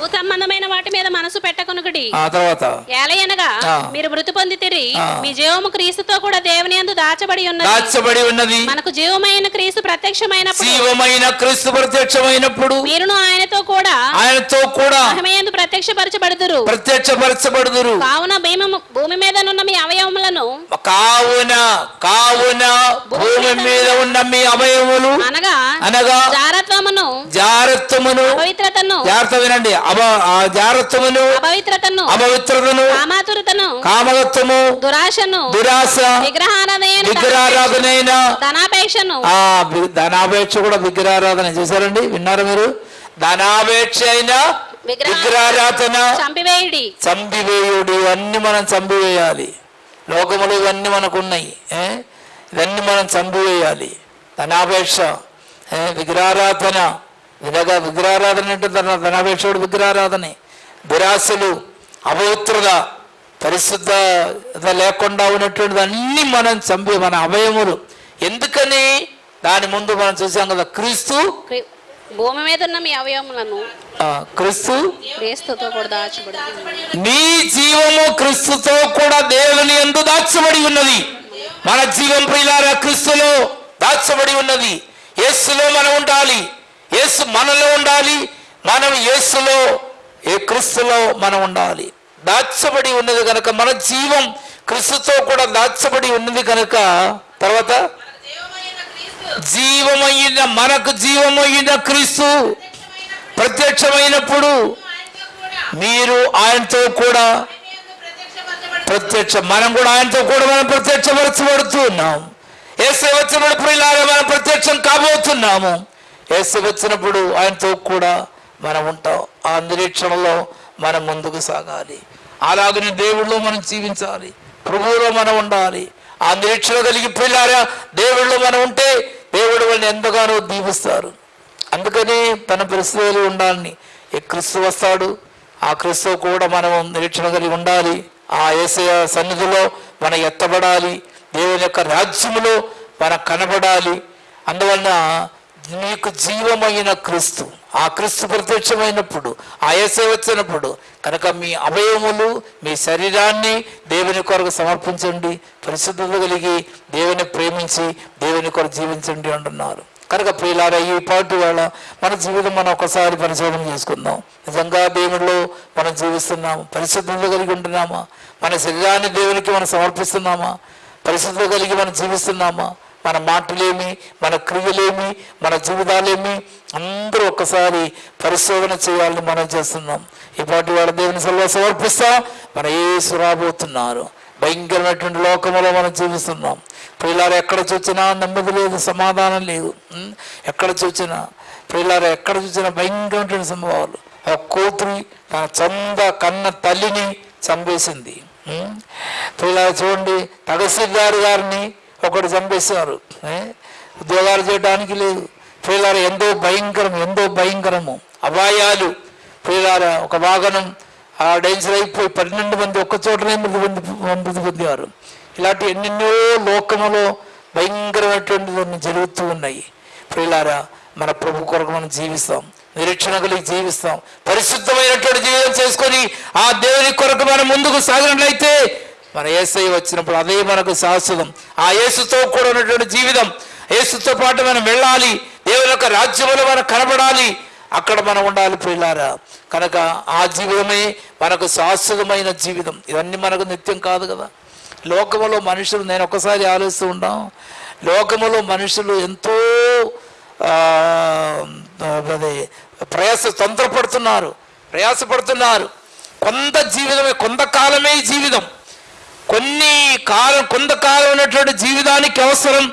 సంబంధమైన వాటి మీద మనసు పెట్టకొనుకటి ఆ తర్వాత? ఏలయనగా. మీరు మృతి పొందితిరి. మీ జీవము క్రీస్తుతో కూడా దేవుని యందు దాచబడి ఉన్నది. దాచబడి ఉన్నది. మనకు జీవమైన క్రీస్తు ప్రత్యక్షమైనప్పుడు. జీవమైన క్రీస్తు ప్రత్యక్షమైనప్పుడు మీరును ఆయనతో కూడా ఆయనతో కూడా మహిమయందు ప్రత్యక్షపరచబడుదురు. ప్రత్యక్షపరచబడుదురు. కావున భీమము భూమి మీద నున్న మీ అవయవములను కావున కావున భూమి మీద ఉన్న మీ అవయములు అనగా అనగా జారత్వమును జాగ్రత్తమును పవిత్రతను జాగ్రత్త వినండి. అవ ఆ జారత్వమును అపవిత్రతను అపవిత్రతను కామాతురతను కామగత్వము దురాశను దురాశ విగ్రహారాధన విగ్రహారాధనైన ధనాపేక్షను. ఆ ధనాపేక్ష కూడా విగ్రహారాధన చూసారండి విన్నారా మీరు? ధనాపేక్ష అయిన విగ్రహ- విగ్రహారాధన చంపివేయుడి. చంపివేయుడు ఇవన్నీ మనం చంపివేయాలి. లోకములు ఇవన్నీ మనకు ఉన్నాయి ఏ? ఇవన్నీ మనం చంపివేయాలి. ధనాపేక్ష ఏ? విగ్రహారాధన వినగ విగ్రహారాధన అంటే ధన ధనాపేక్షకుడు విగ్రహారాధనే. దురాశలు అపవిత్రత పరిశుద్ధత లేకుండా ఉన్నటువంటిది అన్నీ మనం చంపి మన అవయములు. ఎందుకని? దాని ముందు మనం చూసాం కదా క్రీస్తు. క్రి- భూమి మీద ఉన్న మీ అవయవములను ఆ, క్రీస్తు. క్రీస్తుతో కూడా దాచబడి నీ జీవము క్రీస్తుతో కూడా దేవుని ఎందు దాచబడి ఉన్నది. మన జీవం ప్రియులారా క్రీస్తులో దాచబడి ఉన్నది. యేసులో మనం ఉండాలి. యేసు మనలో ఉండాలి. మనం యేసులో ఏ క్రీస్తులో మనం ఉండాలి. దాచబడి ఉన్నది కనుక మన జీవం క్రీస్తుతో కూడా దాచబడి ఉన్నది కనుక తర్వాత జీవమైన మనకు జీవమైన క్రీస్తు ప్రత్యక్షమైనప్పుడు మీరు ఆయనతో కూడా ప్రత్యక్ష మనం కూడా ఆయనతో కూడా మనం ప్రత్యక్షపరచబడుతూ ఉన్నాం. ఏసే వచ్చినప్పుడు ప్రియులారా మనం ప్రత్యక్షం కాబోతున్నాము. ఏసు వచ్చినప్పుడు ఆయనతో కూడా మనం ఉంటాం. ఆ నిరీక్షణలో మనం ముందుకు సాగాలి. అలాగనే దేవుళ్ళు మనం జీవించాలి. ప్రభువులో మనం ఉండాలి. ఆ నిరీక్షణ కలిగి దేవుళ్ళు మనం ఉంటే దేవుడు వాళ్ళని ఎంతగానో దీవిస్తారు. అందుకని తన పరిస్థితులు ఉండాలని ఏ క్రీస్తు వస్తాడు ఆ క్రీస్తు కూడా మనం నిరీక్షణ కలిగి ఉండాలి. ఆ ఏసయ సన్నిధిలో మనం ఎత్తబడాలి. దేవుని యొక్క రాజ్యములో మనం కనబడాలి. అందువలన మీకు జీవమైన క్రీస్తు. ఆ క్రీస్తు ప్రత్యక్షమైనప్పుడు ఆ ఏసే వచ్చినప్పుడు కనుక మీ అవయవములు మీ శరీరాన్ని దేవుని కొరకు సమర్పించండి పరిశుద్ధత కలిగి దేవుని ప్రేమించి దేవుని కొరకు జీవించండి అంటున్నారు. కనుక ప్రియులారా ఈ పాటు వేళ మన జీవితం మనం ఒకసారి పరిశోధన చేసుకుందాం. నిజంగా దేవుడిలో మనం జీవిస్తున్నాము? పరిశుద్ధత కలిగి ఉంటున్నామా? మన శరీరాన్ని దేవునికి మనం సమర్పిస్తున్నామా? పరిశుద్ధత కలిగి మనం జీవిస్తున్నామా? మన మాటలేమి మన క్రియలేమి మన జీవితాలేమి అందరూ ఒక్కసారి పరిశోధన చేయాలని మనం చేస్తున్నాం. ఇప్పటి వాళ్ళ దేవుని సెలవు సమర్పిస్తా మన ఏసు రాబోతున్నారు. భయంకరమైనటువంటి లోకములో మనం జీవిస్తున్నాం. పిల్లలు ఎక్కడ చూసినా నెమ్మది లేదు సమాధానం లేదు. ఎక్కడ చూసినా పిల్లలు ఎక్కడ చూసినా భయంకరమైనటువంటి సంభవాలు. ఒక కూతురి తన చంద కన్న తల్లిని చంపేసింది. పిల్లలు చూడండి తహసీల్దార్ గారిని ఒకటి చంపేస్తున్నారు ఉద్యోగాలు చేయడానికి లేదు. ప్రియులారా ఎంతో భయంకరం ఎంతో భయంకరము. అపాయాలు. ప్రియులారా ఒక వాహనం ఆ డేంజర్ అయిపోయి పన్నెండు మంది ఒక్క చోటనే మృతి పొంది మృతి పొందేవారు. ఇలాంటి ఎన్నెన్నో లోకములో భయంకరమైనటువంటి జరుగుతూ ఉన్నాయి. ప్రియులారా మన ప్రభు కొరకు మనం జీవిస్తాం. నిరీక్షణ కలిగి జీవిస్తాం. పరిశుద్ధమైనటువంటి జీవితం చేసుకొని ఆ దేవుని కొరకు మనం ముందుకు సాగినట్లయితే మన ఏసై వచ్చినప్పుడు అదే మనకు శాశ్వతం. ఆ యేసుతో కూడా ఉన్నటువంటి జీవితం. యేసుతో పాటు మనం వెళ్ళాలి. దేవుని యొక్క రాజ్యంలో మనం కనబడాలి. అక్కడ మనం ఉండాలి పిల్లారా కనుక ఆ జీవితమే మనకు శాశ్వతమైన జీవితం. ఇవన్నీ మనకు నిత్యం కాదు కదా. లోకములో మనుషులు నేను ఒక్కసారి ఆలోచిస్తూ ఉంటాం. లోకములో మనుషులు ఎంతో అదే ప్రయాస తొందరపడుతున్నారు. ప్రయాసపడుతున్నారు. కొంత జీవితమే కొంతకాలమే జీవితం. కొన్ని కాలం కొంతకాలం ఉన్నటువంటి జీవితానికి అవసరం.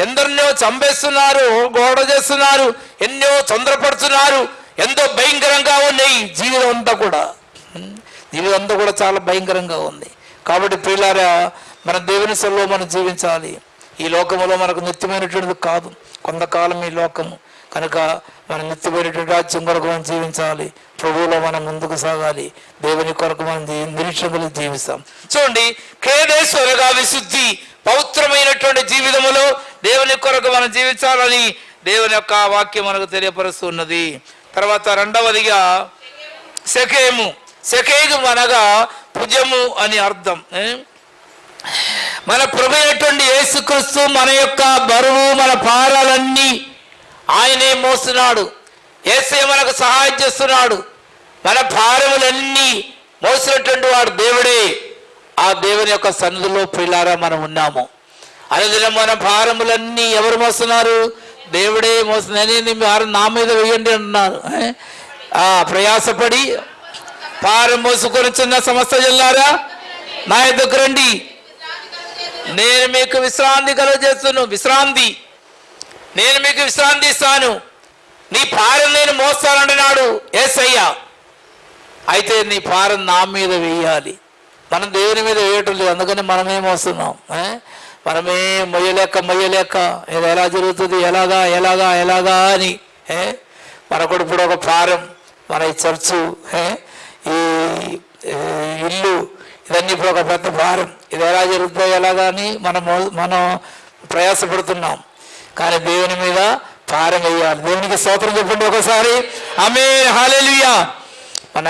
ఎందరినో చంపేస్తున్నారు గోడ చేస్తున్నారు ఎన్నో తొందరపడుతున్నారు ఎంతో భయంకరంగా ఉన్నాయి జీవితం అంతా కూడా. జీవితం అంతా కూడా చాలా భయంకరంగా ఉంది. కాబట్టి పిల్లారా మన దేవుని సెలవు మనం జీవించాలి. ఈ లోకంలో మనకు నిత్యమైనటువంటిది కాదు. కొంతకాలం ఈ లోకము. కనుక మన నిత్యమైనటువంటి రాజ్యం కొరకు మనం జీవించాలి. ప్రభువులో మనం ముందుకు సాగాలి. దేవుని కొరకు మనం జీ- జీవిస్తాం. చూడండి కేదేశ్వరగా విశుద్ధి పవిత్రమైనటువంటి జీవితములో దేవుని కొరకు మనం జీవించాలని దేవుని యొక్క వాక్యం మనకు తెలియపరుస్తున్నది తర్వాత రెండవదిగా సెకేము. శకేము అనగా భుజము అని అర్థం. మన ప్రభు అయినటువంటి యేసుక్రీస్తు మన యొక్క బరువు మన భారాలన్నీ ఆయనే మోస్తున్నాడు ఏసే మనకు సహాయం చేస్తున్నాడు. మన భారములన్నీ మోసినటువంటి వాడు దేవుడే. ఆ దేవుని యొక్క సన్నిధిలో పిల్లారా మనం ఉన్నాము. అనుదినం మన భారములన్నీ ఎవరు మోస్తున్నారు? దేవుడే మోస్తున్నారు భారం నా మీద వేయండి అంటున్నారు. ఆ ప్రయాసపడి భారం మోసుకొని చిన్న సమస్త జిల్లారా నా ఎదుకు రండి. నేను మీకు విశ్రాంతి కలుగజేస్తున్నాను విశ్రాంతి. నేను మీకు విశ్రాంతి ఇస్తాను. నీ భారం నేను మోస్తానంటున్నాడు ఏసయ్య. అయితే నీ భారం నా మీద వేయాలి. మనం దేవుని మీద వేయటం లేదు. అందుకని మనమే మోస్తున్నాం. మనమే మొయ్యలేక మొయ్యలేక ఇది ఎలా జరుగుతుంది? ఎలాగా ఎలాగా ఎలాగా అని. ఏ? మనకు ఇప్పుడు ఒక భారం మన ఈ చర్చు ఈ ఇల్లు ఇవన్నీ ఇప్పుడు ఒక పెద్ద భారం ఇది ఎలా జరుగుతుందో ఎలాగా అని మనం మనం ప్రయాసపడుతున్నాం. కానీ దేవుని మీద భారం దేవునికి స్తోత్రం చెప్పండి ఒకసారి. ఆమె హాలేలుయా మన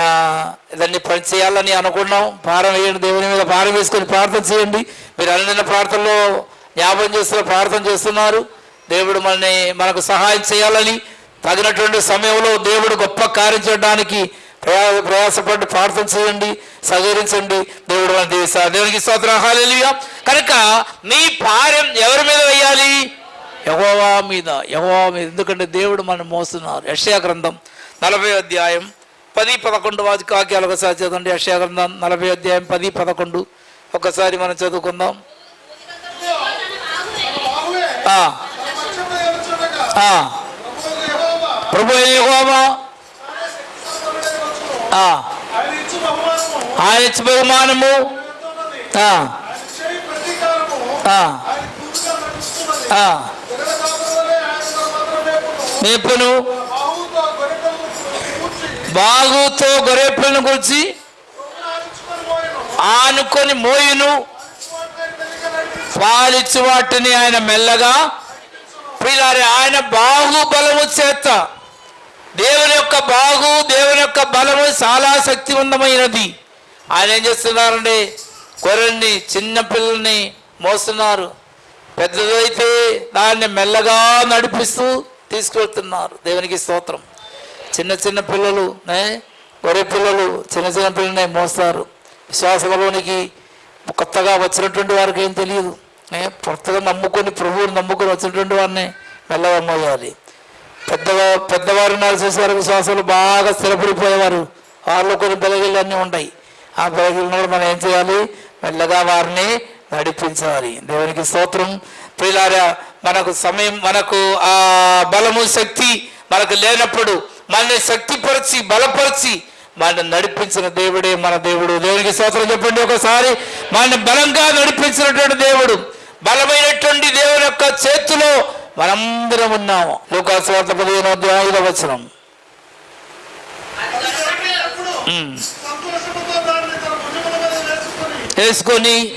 ఇదన్నీ పని చేయాలని అనుకున్నాం. భారం వేయండి దేవుని మీద భారం వేసుకొని ప్రార్థన చేయండి. మీరు అన్న ప్రార్థనలో జ్ఞాపకం చేస్తున్న ప్రార్థన చేస్తున్నారు. దేవుడు మనని మనకు సహాయం చేయాలని తగినటువంటి సమయంలో దేవుడు గొప్ప కార్యం చేయడానికి ప్రయాస ప్రయాసపడి ప్రార్థన చేయండి సహకరించండి. దేవుడు మన దేశ దేవునికి స్తోత్రం. హాలేలుయా కనుక మీ భారం ఎవరి మీద వేయాలి? యహోవా మీద యహోవా మీద. ఎందుకంటే దేవుడు మనం మోస్తున్నారు. యక్షయ గ్రంథం నలభై అధ్యాయం పది పదకొండు వాక్యాలు ఒకసారి చదవండి. యక్షయ గ్రంథం నలభై అధ్యాయం పది పదకొండు. ఒకసారి మనం చదువుకుందాం. ఆ, ప్రభు ఆయన బహుమానము. ఆయన నేర్పును బాగుతో గొర్రెపిల్లను గురించి ఆనుకొని మోయును. పాలిచ్చి వాటిని ఆయన మెల్లగా పిల్లారి ఆయన బాగు బలము చేత. దేవుని యొక్క బాగు దేవుని యొక్క బలము చాలా శక్తివంతమైనది. ఆయన ఏం చేస్తున్నారండి కొరల్ని చిన్న పిల్లల్ని మోస్తున్నారు. పెద్దదైతే దాన్ని మెల్లగా నడిపిస్తూ తీసుకెళ్తున్నారు. దేవునికి స్తోత్రం. చిన్న చిన్న పిల్లలు ఏ? గొర్రె పిల్లలు చిన్న చిన్న పిల్లల్ని మోస్తారు. విశ్వాసంలోనికి కొత్తగా వచ్చినటువంటి వారికి ఏం తెలియదు. కొత్తగా నమ్ముకొని ప్రభువుని నమ్ముకొని వచ్చినటువంటి వారిని మెల్లగా మోయాలి. పెద్దగా పెద్దవారు ఉన్నారు చూసేవారు విశ్వాసాలు? బాగా స్థిరపడిపోయేవారు. వారిలో కొన్ని బెలగిళ్ళు అన్నీ ఉంటాయి. ఆ బెలగిళ్ళు కూడా మనం ఏం చేయాలి? మెల్లగా వారిని నడిపించాలి. దేవునికి స్తోత్రం. ప్రియులారా మనకు సమయం మనకు ఆ బలము శక్తి మనకు లేనప్పుడు మనల్ని శక్తిపరిచి బలపరిచి మనల్ని నడిపించిన దేవుడే మన దేవుడు. దేవునికి స్తోత్రం చెప్పండి ఒకసారి. మనల్ని బలంగా నడిపించినటువంటి దేవుడు బలమైనటువంటి దేవుని యొక్క చేతిలో మనందరం ఉన్నాము. లోకాసు వార్త పదిహేను అధ్యాయం ఐదవ వచనం. వేసుకొని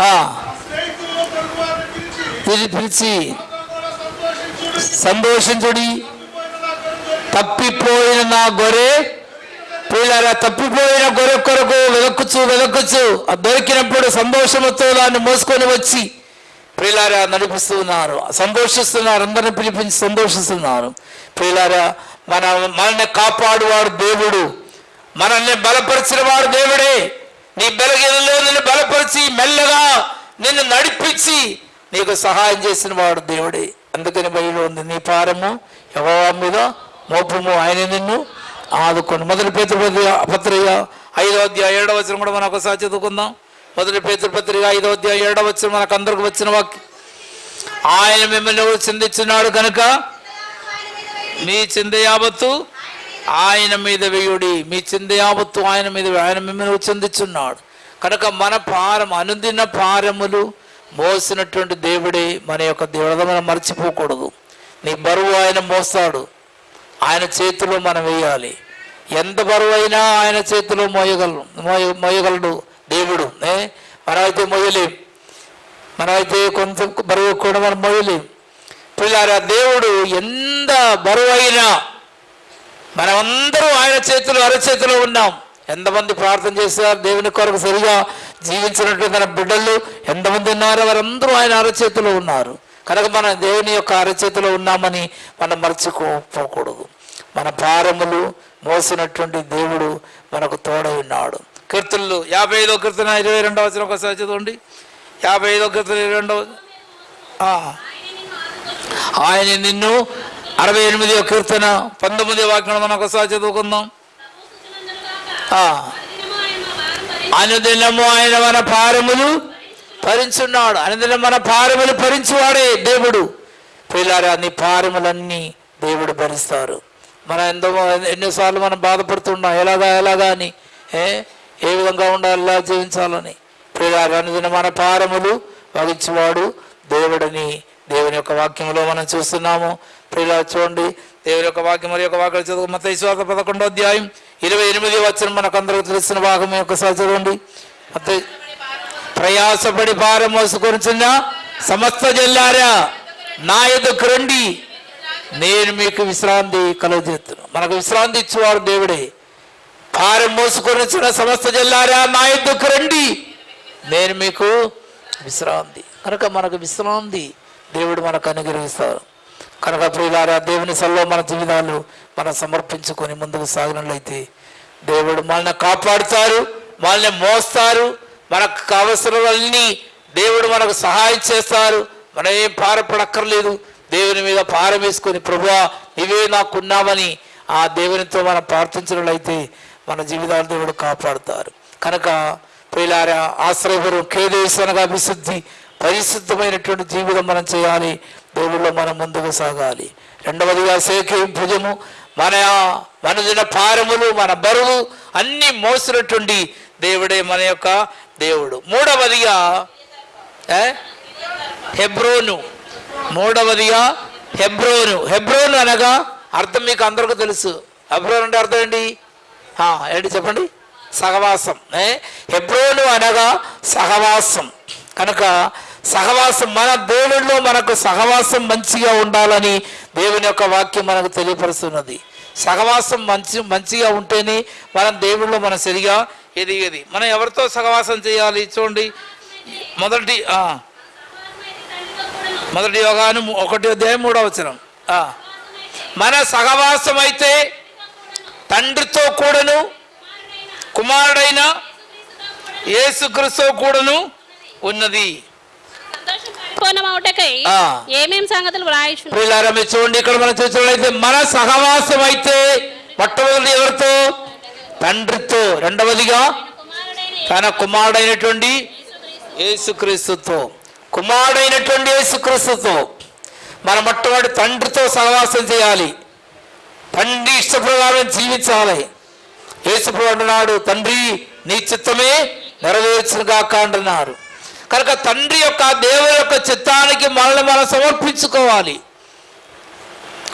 పిలిచి పిలి పిలిచి. సంతోషించుడి. తప్పిపోయిన నా గొర్రె నా తప్పిపోయిన గొర్రె కొరకు వెదక్కుచు వెదక్కుచు ఆ దొరికినప్పుడు సంతోషముతో దాన్ని మోసుకొని వచ్చి ప్రియులారా నడిపిస్తున్నారు. సంతోషిస్తున్నారు అందరిని పిలిపించి సంతోషిస్తున్నారు ప్రియులారా మన మనల్ని కాపాడువాడు దేవుడు. మనల్ని బలపరిచిన వాడు దేవుడే. నీ బలగీలలో నిన్ను బలపరిచి మెల్లగా నిన్ను నడిపించి నీకు సహాయం చేసిన వాడు దేవుడే. అందుకని బయలు ఉంది నీ పారము ఎవరి మీద మోపము. ఆయన నిన్ను ఆదుకోండి మొదటి పేతృపత్రిక పత్రిక ఐదో అధ్యాయ ఏడవ వచ్చిన కూడా మనం ఒకసారి చదువుకుందాం. మొదటి పేతృపత్రిక ఐదో అధ్యాయ ఏడవ వచ్చిన మనకు అందరికి వచ్చిన వాక్యం. ఆయన మిమ్మల్ని చిందించున్నాడు కనుక? మీ చింద యావత్తు ఆయన మీద వేయుడి. మీ చింద యావత్తు ఆయన మీద ఆయన మిమ్మల్ని చిందించున్నాడు. కనుక మన భారం అనుదిన భారములు మోసినటువంటి దేవుడే మన యొక్క దేవుడు మనం మర్చిపోకూడదు. నీ బరువు ఆయన మోస్తాడు. ఆయన చేతిలో మనం వేయాలి. ఎంత బరువు అయినా ఆయన చేతిలో మోయగలం మోయ మోయగలడు దేవుడు. ఏ? మనమైతే మోయలేం. మనమైతే కొంత బరువు కూడా మనం మోయలేం. పిల్లారా దేవుడు ఎంత బరువు అయినా మనమందరూ ఆయన చేతిలో అరచేతిలో ఉన్నాం. ఎంతమంది ప్రార్థన చేశారు దేవుని కొరకు సరిగా జీవించినట్టు తన బిడ్డలు ఎంతమంది ఉన్నారో వారందరూ ఆయన అరచేతిలో ఉన్నారు. కనుక మన దేవుని యొక్క అరచేతిలో ఉన్నామని మనం మర్చిపోకూడదు. మన భారములు మోసినటువంటి దేవుడు మనకు తోడై ఉన్నాడు. కీర్తనలు యాభై ఐదో కీర్తన ఇరవై రెండవ వచ్చిన ఒకసారి చదవండి. యాభై ఐదో కీర్తన ఇరవై రెండవ ఆయన నిన్ను అరవై ఎనిమిదో కీర్తన పంతొమ్మిదో వాక్యం మనం ఒకసారి చదువుకుందాం. అనుదినము ఆయన మన భారములు భరించున్నాడు. అనుదినం మన భారములు భరించువాడే దేవుడు. పిల్లారా నీ భారములన్నీ దేవుడు భరిస్తారు. మనం ఎంతో ఎన్నోసార్లు మనం బాధపడుతున్నాం. ఎలాగా ఎలాగా అని ఏ? ఏ విధంగా ఉండాలి ఎలా జీవించాలని. పిల్లారా అనుదినం మన భారములు వహించువాడు దేవుడని దేవుని యొక్క వాక్యంలో మనం చూస్తున్నాము. ప్రియులా చూడండి. దేవుని యొక్క వాక్యం మరి యొక్క వాక్యం చదువు మత విశ్వాస పదకొండో అధ్యాయం ఇరవై ఎనిమిది వచ్చిన మనకు అందరికి తెలిసిన భాగం ఒకసారి చదవండి. మత్తయి ప్రయాసపడి భారం మోసుకొనిచున్న సమస్త జల్లారా నా ఎదుకు రండి. నేను మీకు విశ్రాంతి కలుగజేస్తున్నాను మనకు విశ్రాంతి ఇచ్చేవాడు దేవుడే. భారం మోసుకొని వచ్చిన సమస్త జల్లారా నా ఎద్దుకు రండి. నేను మీకు విశ్రాంతి. కనుక మనకు విశ్రాంతి దేవుడు మనకు అనుగ్రహిస్తారు. కనుక ప్రియులారా దేవుని సల్లో మన జీవితాలు మనం సమర్పించుకొని ముందుకు సాగినట్లయితే దేవుడు మనల్ని కాపాడుతారు మనల్ని మోస్తారు మనకు కావలసినవన్నీ దేవుడు మనకు సహాయం చేస్తారు. మనం ఏం పారపడక్కర్లేదు. దేవుని మీద భారం వేసుకొని ప్రభువా ఇవే నాకున్నామని ఆ దేవునితో మనం ప్రార్థించినట్లయితే మన జీవితాలు దేవుడు కాపాడుతారు. కనుక ప్రియులారా ఆశ్రయపురం కేదేశనగా అభిశుద్ధి పరిశుద్ధమైనటువంటి జీవితం మనం చేయాలి. దేవుళ్ళు మనం ముందుకు సాగాలి. రెండవదిగా సేకే భుజము మన మనదిన భారములు మన బరువు అన్నీ మోసినటువంటి దేవుడే మన యొక్క దేవుడు. మూడవదిగా ఏ? హెబ్రోను. మూడవదిగా హెబ్రోను. హెబ్రోను అనగా అర్థం మీకు అందరికీ తెలుసు. హెబ్రోన్ అంటే అర్థం ఏంటి? ఏంటి చెప్పండి? సహవాసం. ఏ? హెబ్రోను అనగా సహవాసం. కనుక సహవాసం మన దేవుళ్ళలో మనకు సహవాసం మంచిగా ఉండాలని దేవుని యొక్క వాక్యం మనకు తెలియపరుస్తున్నది. సహవాసం మంచి మంచిగా ఉంటేనే మనం దేవుళ్ళు మనం సరిగా ఎదిగేది. మనం ఎవరితో సహవాసం చేయాలి? చూడండి. మొదటి మొదటి యోగాను ఒకటి అధ్యాయం మూడవ వచనం. మన సహవాసం అయితే తండ్రితో కూడాను కుమారుడైన యేసుక్రీస్తు కూడాను ఉన్నది. పూర్ణమవుటకై ఆ. ఏమేం సంగతులు వ్రాయిచు ప్రియులారా మీరు చూడండి ఇక్కడ మనం చూసినట్లయితే మన సహవాసం అయితే మొట్టమొదటి ఎవరితో? తండ్రితో రెండవదిగా తన కుమారుడైనటువంటి యేసుక్రీస్తుతో. కుమారుడైనటువంటి యేసుక్రీస్తుతో. మన మొట్టమొదటి తండ్రితో సహవాసం చేయాలి. తండ్రి ఇష్టప్రకారం జీవించాలి. యేసుప్రభు అంటున్నాడు తండ్రి నీ చిత్తమే నెరవేర్చుగాక అంటున్నారు కనుక తండ్రి యొక్క దేవుని యొక్క చిత్తానికి మనల్ని మనం సమర్పించుకోవాలి.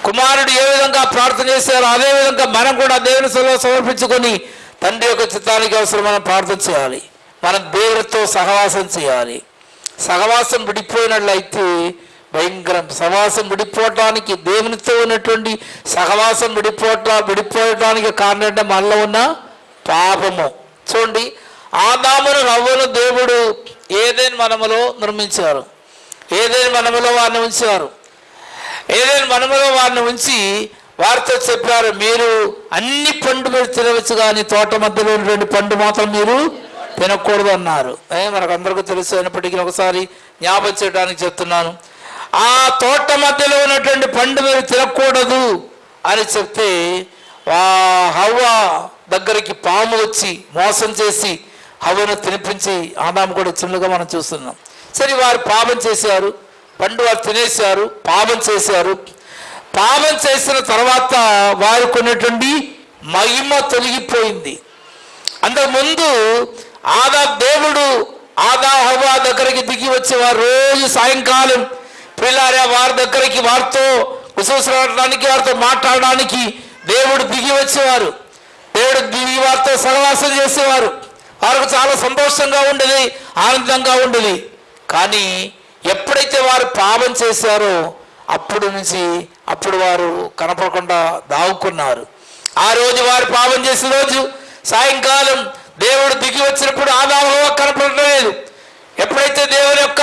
కుమారుడు ఏ విధంగా ప్రార్థన చేశారో అదే విధంగా మనం కూడా దేవుని సభలో సమర్పించుకొని తండ్రి యొక్క చిత్తానికి అవసరం మనం ప్రార్థన చేయాలి. మనం దేవుడితో సహవాసం చేయాలి. సహవాసం విడిపోయినట్లయితే భయంకరం. సహవాసం విడిపోవటానికి దేవునితో ఉన్నటువంటి సహవాసం విడిపోవట విడిపోవటానికి కారణం అంటే మనలో ఉన్న పాపము. చూడండి ఆదామును రవ్వను దేవుడు ఏదైనా మనములో నిర్మించారు. ఏదైనా మనములో వారిని ఉంచారు. ఏదైనా మనములో వారిని ఉంచి వారితో చెప్పారు మీరు అన్ని పండు మీరు తినవచ్చు కానీ తోట మధ్యలో ఉన్నటువంటి పండు మాత్రం మీరు తినకూడదు అన్నారు. మనకు అందరికీ తెలుసు అయినప్పటికీ ఒకసారి జ్ఞాపకం చేయడానికి చెప్తున్నాను. ఆ తోట మధ్యలో ఉన్నటువంటి పండు మీరు తినకూడదు అని చెప్తే ఆ హవ్వ దగ్గరికి పాము వచ్చి మోసం చేసి హవను తినిపించి ఆదాము కూడా చిన్నగా మనం చూస్తున్నాం. సరే వారు పాపం చేశారు. పండు వారు తినేశారు పాపం చేశారు. పాపం చేసిన తర్వాత వారు కొన్నటువంటి మహిమ తొలగిపోయింది. అంతకుముందు ఆదా దేవుడు ఆదా హవా దగ్గరికి దిగి వచ్చేవారు రోజు సాయంకాలం. పిల్లారా వారి దగ్గరికి వారితో విశ్వసించడానికి వారితో మాట్లాడడానికి దేవుడు దిగి వచ్చేవారు. దేవుడు దిగి వారితో సహవాసం చేసేవారు. వారికి చాలా సంతోషంగా ఉండేది ఆనందంగా ఉండేది. కానీ ఎప్పుడైతే వారు పాపం చేశారో అప్పుడు నుంచి అప్పుడు వారు కనపడకుండా దావుకున్నారు ఆ రోజు వారు పాపం చేసిన రోజు సాయంకాలం దేవుడు దిగి వచ్చినప్పుడు ఆదాము కనపడలేదు. ఎప్పుడైతే దేవుని యొక్క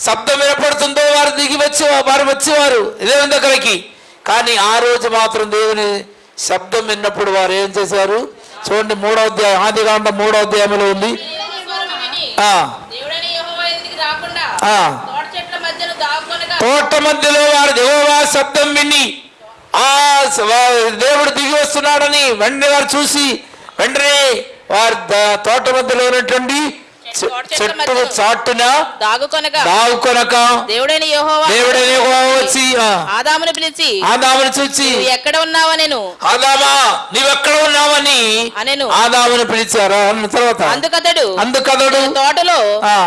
శబ్దం వినపడుతుందో వారు దిగి వచ్చే వారు వచ్చేవారు దేవుని దగ్గరికి కానీ ఆ రోజు మాత్రం దేవుని శబ్దం విన్నప్పుడు వారు ఏం చేశారు? చూడండి మూడో అధ్యాయం ఆది కాండ మూడో అధ్యాయంలో ఉంది. తోట మధ్యలో వారు దేవా శబ్దం విని ఆ దేవుడు దిగి వస్తున్నాడని వెంటనే వారు చూసి వెంటనే వారి తోట మధ్యలో ఉన్నటువంటి చెట్టు చాటున దాగుకొనగా దావుకొనక దేవుడైన యెహోవా దేవుడని యెహోవా వచ్చి ఆదామును పిలిచి ఆదామును చూచి ఎక్కడ ఉన్నావా నేను? ఆదామా నీవెక్కడ ఉన్నావని అనెను. ఆదామును పిలిచారా. అన్న తర్వాత అందుకతడు అందుకదడు "నేను తోటలో.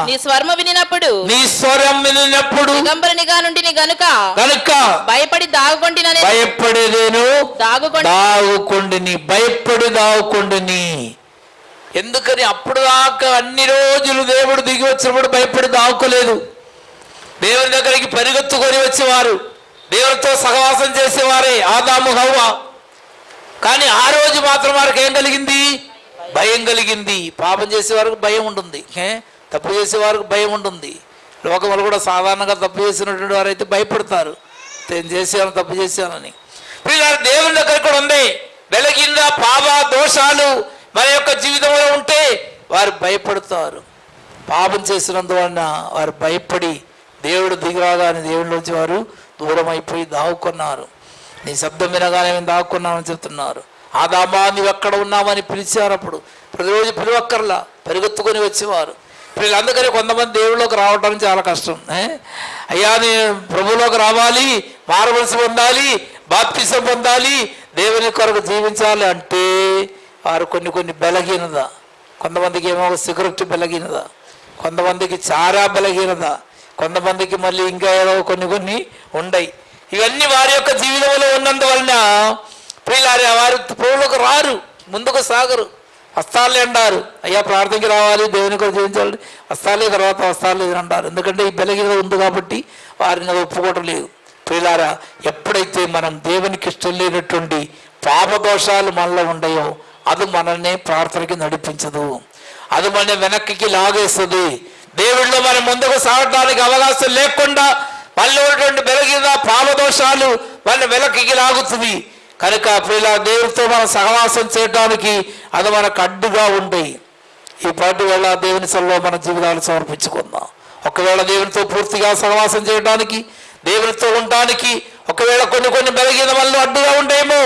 నీ స్వర్మ వినినప్పుడు నీ స్వరం వినినప్పుడు దిగంబరునిగా నుండి నీ గనుక కనుక భయపడి దాగుకొంటిననే భయపడేదేను? దాగుకొంటి దాగుకొండిని భయపడి దాగుకొండిని. ఎందుకని అప్పుడు దాకా అన్ని రోజులు దేవుడు దిగి వచ్చినప్పుడు భయపడి దాక్కోలేదు. దేవుని దగ్గరికి పరిగెత్తుకొని వచ్చేవారు. దేవునితో సహవాసం చేసేవారే ఆదాము హవ్వ. కానీ ఆ రోజు మాత్రం వారికి ఏం కలిగింది? భయం కలిగింది. పాపం చేసేవారికి భయం ఉంటుంది. ఏ? తప్పు చేసేవారికి భయం ఉంటుంది. లోకంలో కూడా సాధారణంగా తప్పు చేసినటువంటి వారు అయితే భయపడతారు. నేను చేశాను? తప్పు చేశానని. వీళ్ళ దేవుని దగ్గర కూడా ఉంది. వెలగిందా పాప దోషాలు మన యొక్క జీవితంలో ఉంటే వారు భయపడతారు. పాపం చేసినందువలన వారు భయపడి దేవుడు దిగిరాగానే దేవుడి నుంచి వారు దూరం అయిపోయి దాక్కున్నారు నీ శబ్దం వినగానే మేము దాక్కున్నామని చెప్తున్నారు. ఆదామా నువ్వు ఎక్కడ ఉన్నామని పిలిచారు అప్పుడు. ప్రతిరోజు పిలువక్కర్లా పరిగెత్తుకొని వచ్చేవారు. వీళ్ళందరికీ కొంతమంది దేవుళ్ళలోకి రావడం చాలా కష్టం. అయ్యా నేను ప్రభులోకి రావాలి మారవలసి పొందాలి బాప్తిసం పొందాలి దేవుని కొరకు జీవించాలి అంటే వారు కొన్ని కొన్ని బలహీనత. కొంతమందికి ఏమో సిగరెట్ బలహీనత. కొంతమందికి చారా బలహీనత. కొంతమందికి మళ్ళీ ఇంకా ఏదో కొన్ని కొన్ని ఉండయి. ఇవన్నీ వారి యొక్క జీవితంలో ఉన్నందువలన ప్రియులారా వారు ప్రభువులకు రారు ముందుకు సాగరు. వస్తాలే అంటారు. అయ్యా ప్రార్థనకి రావాలి దేవుని కూడా జీవించాలి వస్తాలే తర్వాత వస్తాలే అని అంటారు. ఎందుకంటే ఈ బలహీనత ఉంది కాబట్టి వారిని అది ఒప్పుకోవటం లేదు. ప్రియులారా ఎప్పుడైతే మనం దేవునికి ఇష్టం లేనటువంటి పాపదోషాలు మనలో ఉండయో అది మనల్ని ప్రార్థనకి నడిపించదు అది మన వెనక్కి లాగేస్తుంది దేవుళ్ళు మనం ముందుకు సాగడానికి అవకాశం లేకుండా మళ్ళీ ఉన్నటువంటి బెలగిన పాపదోషాలు మళ్ళీ వెనక్కి లాగుతుంది కనుక ప్రియుల దేవుడితో మనం సహవాసం చేయడానికి అది మనకు అడ్డుగా ఉంటాయి ఈ పాటి వేళ దేవుని సల్లో మన జీవితాలు సమర్పించుకుందాం ఒకవేళ దేవునితో పూర్తిగా సహవాసం చేయడానికి దేవునితో ఉండడానికి ఒకవేళ కొన్ని కొన్ని బలహీన వల్ల అడ్డుగా ఉండేమో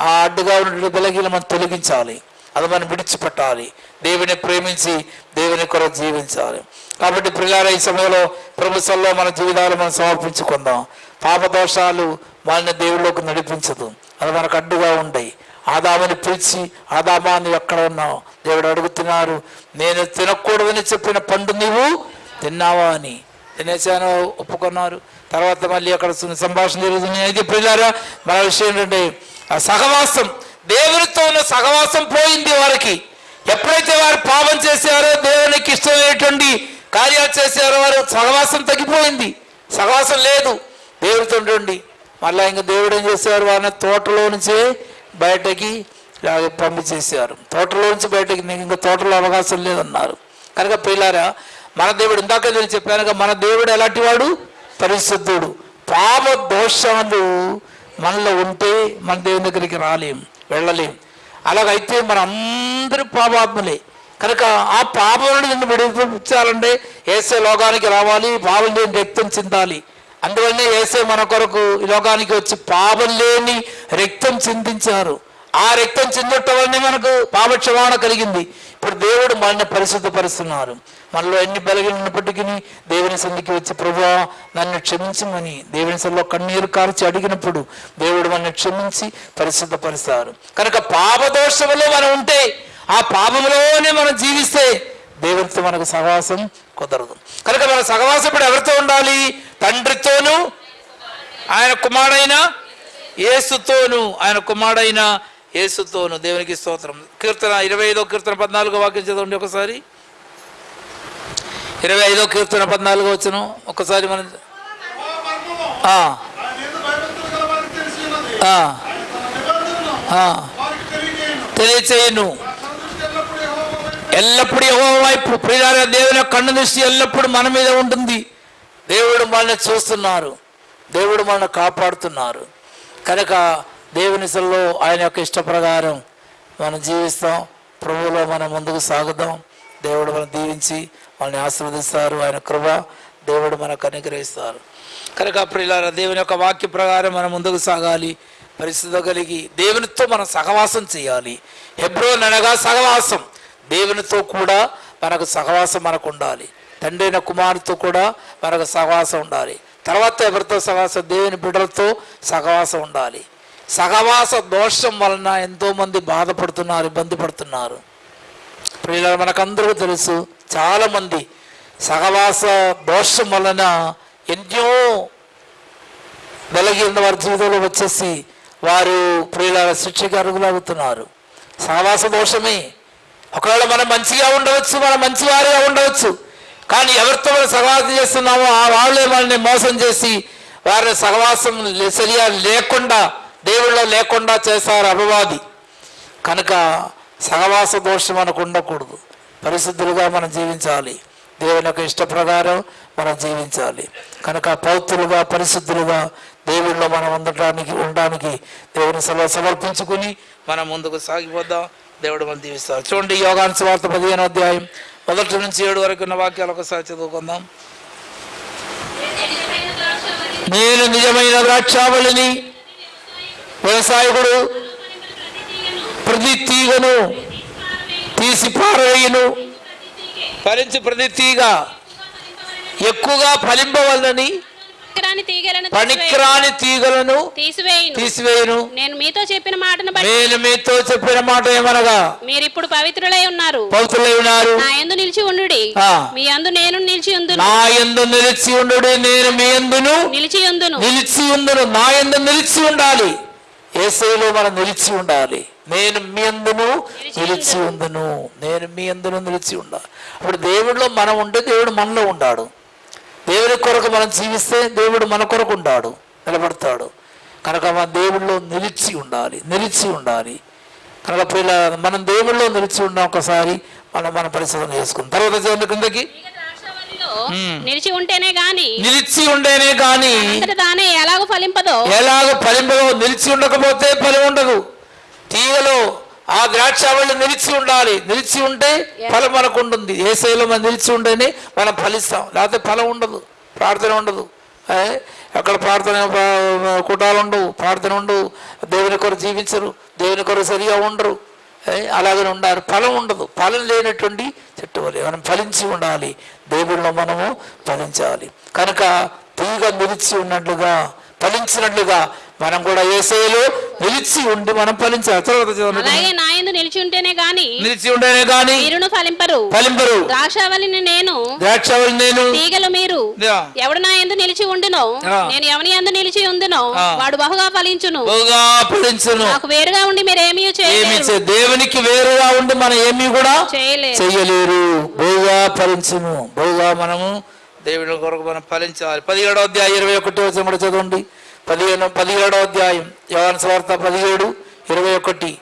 ఆ అడ్డుగా ఉన్నటువంటి బలహీన మనం తొలగించాలి. అది మనం విడిచిపెట్టాలి. దేవుని ప్రేమించి దేవుని కొరకు జీవించాలి. కాబట్టి ప్రియార ఈ సమయంలో ప్రభుత్వంలో మన జీవితాలు మనం సమర్పించుకుందాం. పాపదోషాలు వాళ్ళని దేవుళ్ళలోకి నడిపించదు. అది మనకు అడ్డుగా ఉంటాయి ఆదామని పిలిచి ఆదామాన్ని ఎక్కడ ఉన్నావు? దేవుడు అడుగుతున్నారు. నేను తినకూడదని చెప్పిన పండు నీవు తిన్నావా అని. తినేసాను ఒప్పుకున్నారు. తర్వాత మళ్ళీ అక్కడ సంభాషణ జరుగుతుంది. అయితే పిల్లారా మన విషయం ఏంటంటే ఆ సహవాసం దేవునితో ఉన్న సహవాసం పోయింది వారికి. ఎప్పుడైతే వారు పాపం చేశారో దేవునికి ఇష్టమైనటువంటి కార్యాలు చేశారో వారు సహవాసం తగ్గిపోయింది. సహవాసం లేదు. దేవుడితో ఉండండి. మళ్ళీ ఇంకా దేవుడు ఏం చేసేవారు వారిని తోటలో నుంచే బయటకి పంపించేసేవారు తోటలో నుంచి బయటకి నీకు ఇంకా తోటలో అవకాశం లేదన్నారు. కనుక పిల్లారా మన దేవుడు ఇందాక నేను చెప్పాను మన దేవుడు ఎలాంటి వాడు? పరిశుద్ధుడు. పాప దోషాలు మనలో ఉంటే మన దేవుని దగ్గరికి రాలేం వెళ్ళలేం. అలాగైతే మన అందరూ పాపాత్మలే. కనుక ఆ పాపం నుండి నిన్ను విడిపించాలంటే ఏసే లోకానికి రావాలి పాపం లేని రక్తం చిందాలి. అందువల్లనే ఏసే మన కొరకు ఈ లోకానికి వచ్చి పాపం లేని రక్తం చిందించారు. ఆ రక్తం చిందటం వల్లనే మనకు పాపక్షమాణ కలిగింది. ఇప్పుడు దేవుడు మనల్ని పరిశుద్ధపరుస్తున్నారు. మనలో ఎన్ని బలగినప్పటికీ దేవుని సంధికి వచ్చి ప్రభా నన్ను క్షమించమని. దేవుని సల్లో కన్నీరు కార్చి అడిగినప్పుడు దేవుడు మనల్ని క్షమించి పరిశుద్ధపరుస్తారు. కనుక పాపదోషములో మనం ఉంటే ఆ పాపంలోనే మనం జీవిస్తే దేవునితో మనకు సహవాసం కుదరదు. కనుక మన సహవాసం ఇప్పుడు ఎవరితో ఉండాలి? తండ్రితోనూ ఆయన కుమారుడైన యేసుతోను ఆయన కుమారుడైన యేసుతోను. దేవునికి స్తోత్రం. కీర్తన ఇరవై ఐదో కీర్తన పద్నాలుగో వాక్యం చదవండి ఒకసారి. ఇరవై ఐదో కీర్తన పద్నాలుగో వచ్చిన ఒకసారి మనం తెలియచేయను. ఎల్లప్పుడూ యెహోవా ఎల్లప్పుడు వైపు ప్రియార దేవుని కన్ను దృష్టి ఎల్లప్పుడు మన మీద ఉంటుంది. దేవుడు మనల్ని చూస్తున్నారు. దేవుడు మనల్ని కాపాడుతున్నారు. కనుక దేవునిసల్లో ఆయన యొక్క ఇష్ట ప్రకారం మనం జీవిస్తాం. ప్రభువులో మనం ముందుకు సాగుదాం. దేవుడు మనం దీవించి వాళ్ళని ఆశీర్వదిస్తారు ఆయన కృప దేవుడు మనకు అనుగ్రహిస్తారు. కనుక ప్రియులారా దేవుని యొక్క వాక్య ప్రకారం మనం ముందుకు సాగాలి. పరిస్థితి కలిగి దేవునితో మనం సహవాసం చేయాలి. హెబ్రోన్ అనగా సహవాసం. దేవునితో కూడా మనకు సహవాసం మనకు ఉండాలి. తండ్రి అయిన కుమారుతో కూడా మనకు సహవాసం ఉండాలి. తర్వాత ఎవరితో సహవాసం? దేవుని బిడ్డలతో సహవాసం ఉండాలి. సహవాస దోషం వలన ఎంతోమంది బాధపడుతున్నారు ఇబ్బంది పడుతున్నారు. ప్రియుల మనకందరూ తెలుసు చాలామంది సహవాస దోషం వలన ఎన్నో వెలగిన వారి జీవితంలో వచ్చేసి వారు ప్రియుల శిక్షకి అరుగులవుతున్నారు సహవాస దోషమే. ఒకవేళ మనం మంచిగా ఉండవచ్చు మనం మంచివారిగా ఉండవచ్చు. కానీ ఎవరితో మనం సహవాసం చేస్తున్నామో ఆ వాళ్ళే మనల్ని మోసం చేసి వారిని సహవాసం సరిగా లేకుండా దేవుళ్ళ లేకుండా చేశారు అపవాది. కనుక సహవాస దోషం మనకు ఉండకూడదు. పరిశుద్ధులుగా మనం జీవించాలి. దేవుని యొక్క ఇష్ట ప్రకారం మనం జీవించాలి. కనుక పౌత్రులుగా పరిశుద్ధులుగా దేవుడిలో మనం ఉండటానికి ఉండడానికి దేవుని సభ సమర్పించుకుని మనం ముందుకు సాగిపోద్దాం దేవుడు మనం దీవిస్తారు. చూడండి యోగాన్స్ వార్త పదిహేను అధ్యాయం మొదటి నుంచి ఏడు వరకు ఉన్న వాక్యాలు ఒకసారి చదువుకుందాం. నేను నిజమైన ద్రాక్షావళిని వ్యవసాయకుడు ప్రతి తీగను తీసి పారవేయును. ఫలించి ప్రతి తీగ ఎక్కువగా ఫలింపవల్లని పనికిరాని తీగలను పనికిరాని తీగలను తీసివేయును. తీసివేయును. నేను మీతో చెప్పిన మాటను నేను మీతో చెప్పిన మాట ఏమనగా? మీరు ఇప్పుడు పవిత్రులై ఉన్నారు. పౌతులై ఉన్నారు. నా యందు నిలిచి ఉండుడి. ఆ. మీ యందు నేను నిలిచి ఉందును. నా ఎందు నిలిచి ఉండు నేను మీ ఎందును నిలిచి ఉందును. నిలిచి ఉందును. నా ఎందు నిలిచి ఉండాలి. ఏసైలో మనం నిలిచి ఉండాలి. నేను మీ అందును నిలిచి ఉందును నేను మీ అందును నిలిచి ఉండాలి అప్పుడు దేవుడిలో మనం ఉంటే దేవుడు మనలో ఉండాడు. దేవుని కొరకు మనం జీవిస్తే దేవుడు మన కొరకు ఉండాడు. నిలబడతాడు. కనుక మన దేవుడిలో నిలిచి ఉండాలి. నిలిచి ఉండాలి. కనుక పిల్ల మనం దేవుడిలో నిలిచి ఉన్న ఒకసారి మనం మన పరిశోధన చేసుకుందాం. తర్వాత చూడండి కిందకి? నిలిచి ఉంటేనే గాని నిలిచి అంతట తానే ఎలాగో ఫలింపదో? ఎలాగ ఫలింపదో? నిలిచి ఉండకపోతే ఫలం ఉండదు తీగలో ఆ ద్రాక్షావళి నిలిచి ఉండాలి. నిలిచి ఉంటే ఫలం మనకు ఉంటుంది ఏ శైలో మనం నిలిచి ఉంటేనే మనం ఫలిస్తాం. లేకపోతే ఫలం ఉండదు. ప్రార్థన ఉండదు. ఏ? ఎక్కడ ప్రార్థన కుటాలు ఉండవు. ప్రార్థన ఉండవు. దేవుని కొరకు జీవించరు. దేవుని కొరకు సరిగా ఉండరు? అలాగనే ఉండాలి. ఫలం ఉండదు. ఫలం లేనటువంటి చెట్టు వలె మనం ఫలించి ఉండాలి. దేవుడిలో మనము ఫలించాలి. కనుక తీగ నిలిచి ఉన్నట్లుగా ఫలించినట్లుగా మనం కూడా ఏసైలో నిలిచి ఉండి మనం ఫలించాలి. తర్వాత. అలాగే నా యందు నిలిచి ఉంటేనే గాని నిలిచి ఉండేనే మీరును ఫలింపరు. ఫలింపరు. ద్రాక్షావల్లిని నేను ద్రాక్షవల్లి నేను తీగలు మీరు. ఎవడు నా ఎందు నిలిచి ఉండునో. నేను ఎవని ఎందు నిలిచి ఉందునో ఆ. వాడు బహుగా ఫలించును. బహుగా ఫలించును. నాకు వేరుగా ఉండి మీరేమీ ఏమి చేయలేరు. దేవునికి వేరుగా ఉండి మనం ఏమీ కూడా చేయలేరు. చెయ్యలేరు. బహుగా ఫలించును. బహుగా మనము దేవుని కొరకు మనం ఫలించాలి. పదిహేడో అధ్యాయం ఇరవై ఒకటి వచ్చిన కూడా చదవండి. పదిహేను పదిహేడో అధ్యాయం యోహాను సువార్త పదిహేడు ఇరవై ఒకటి.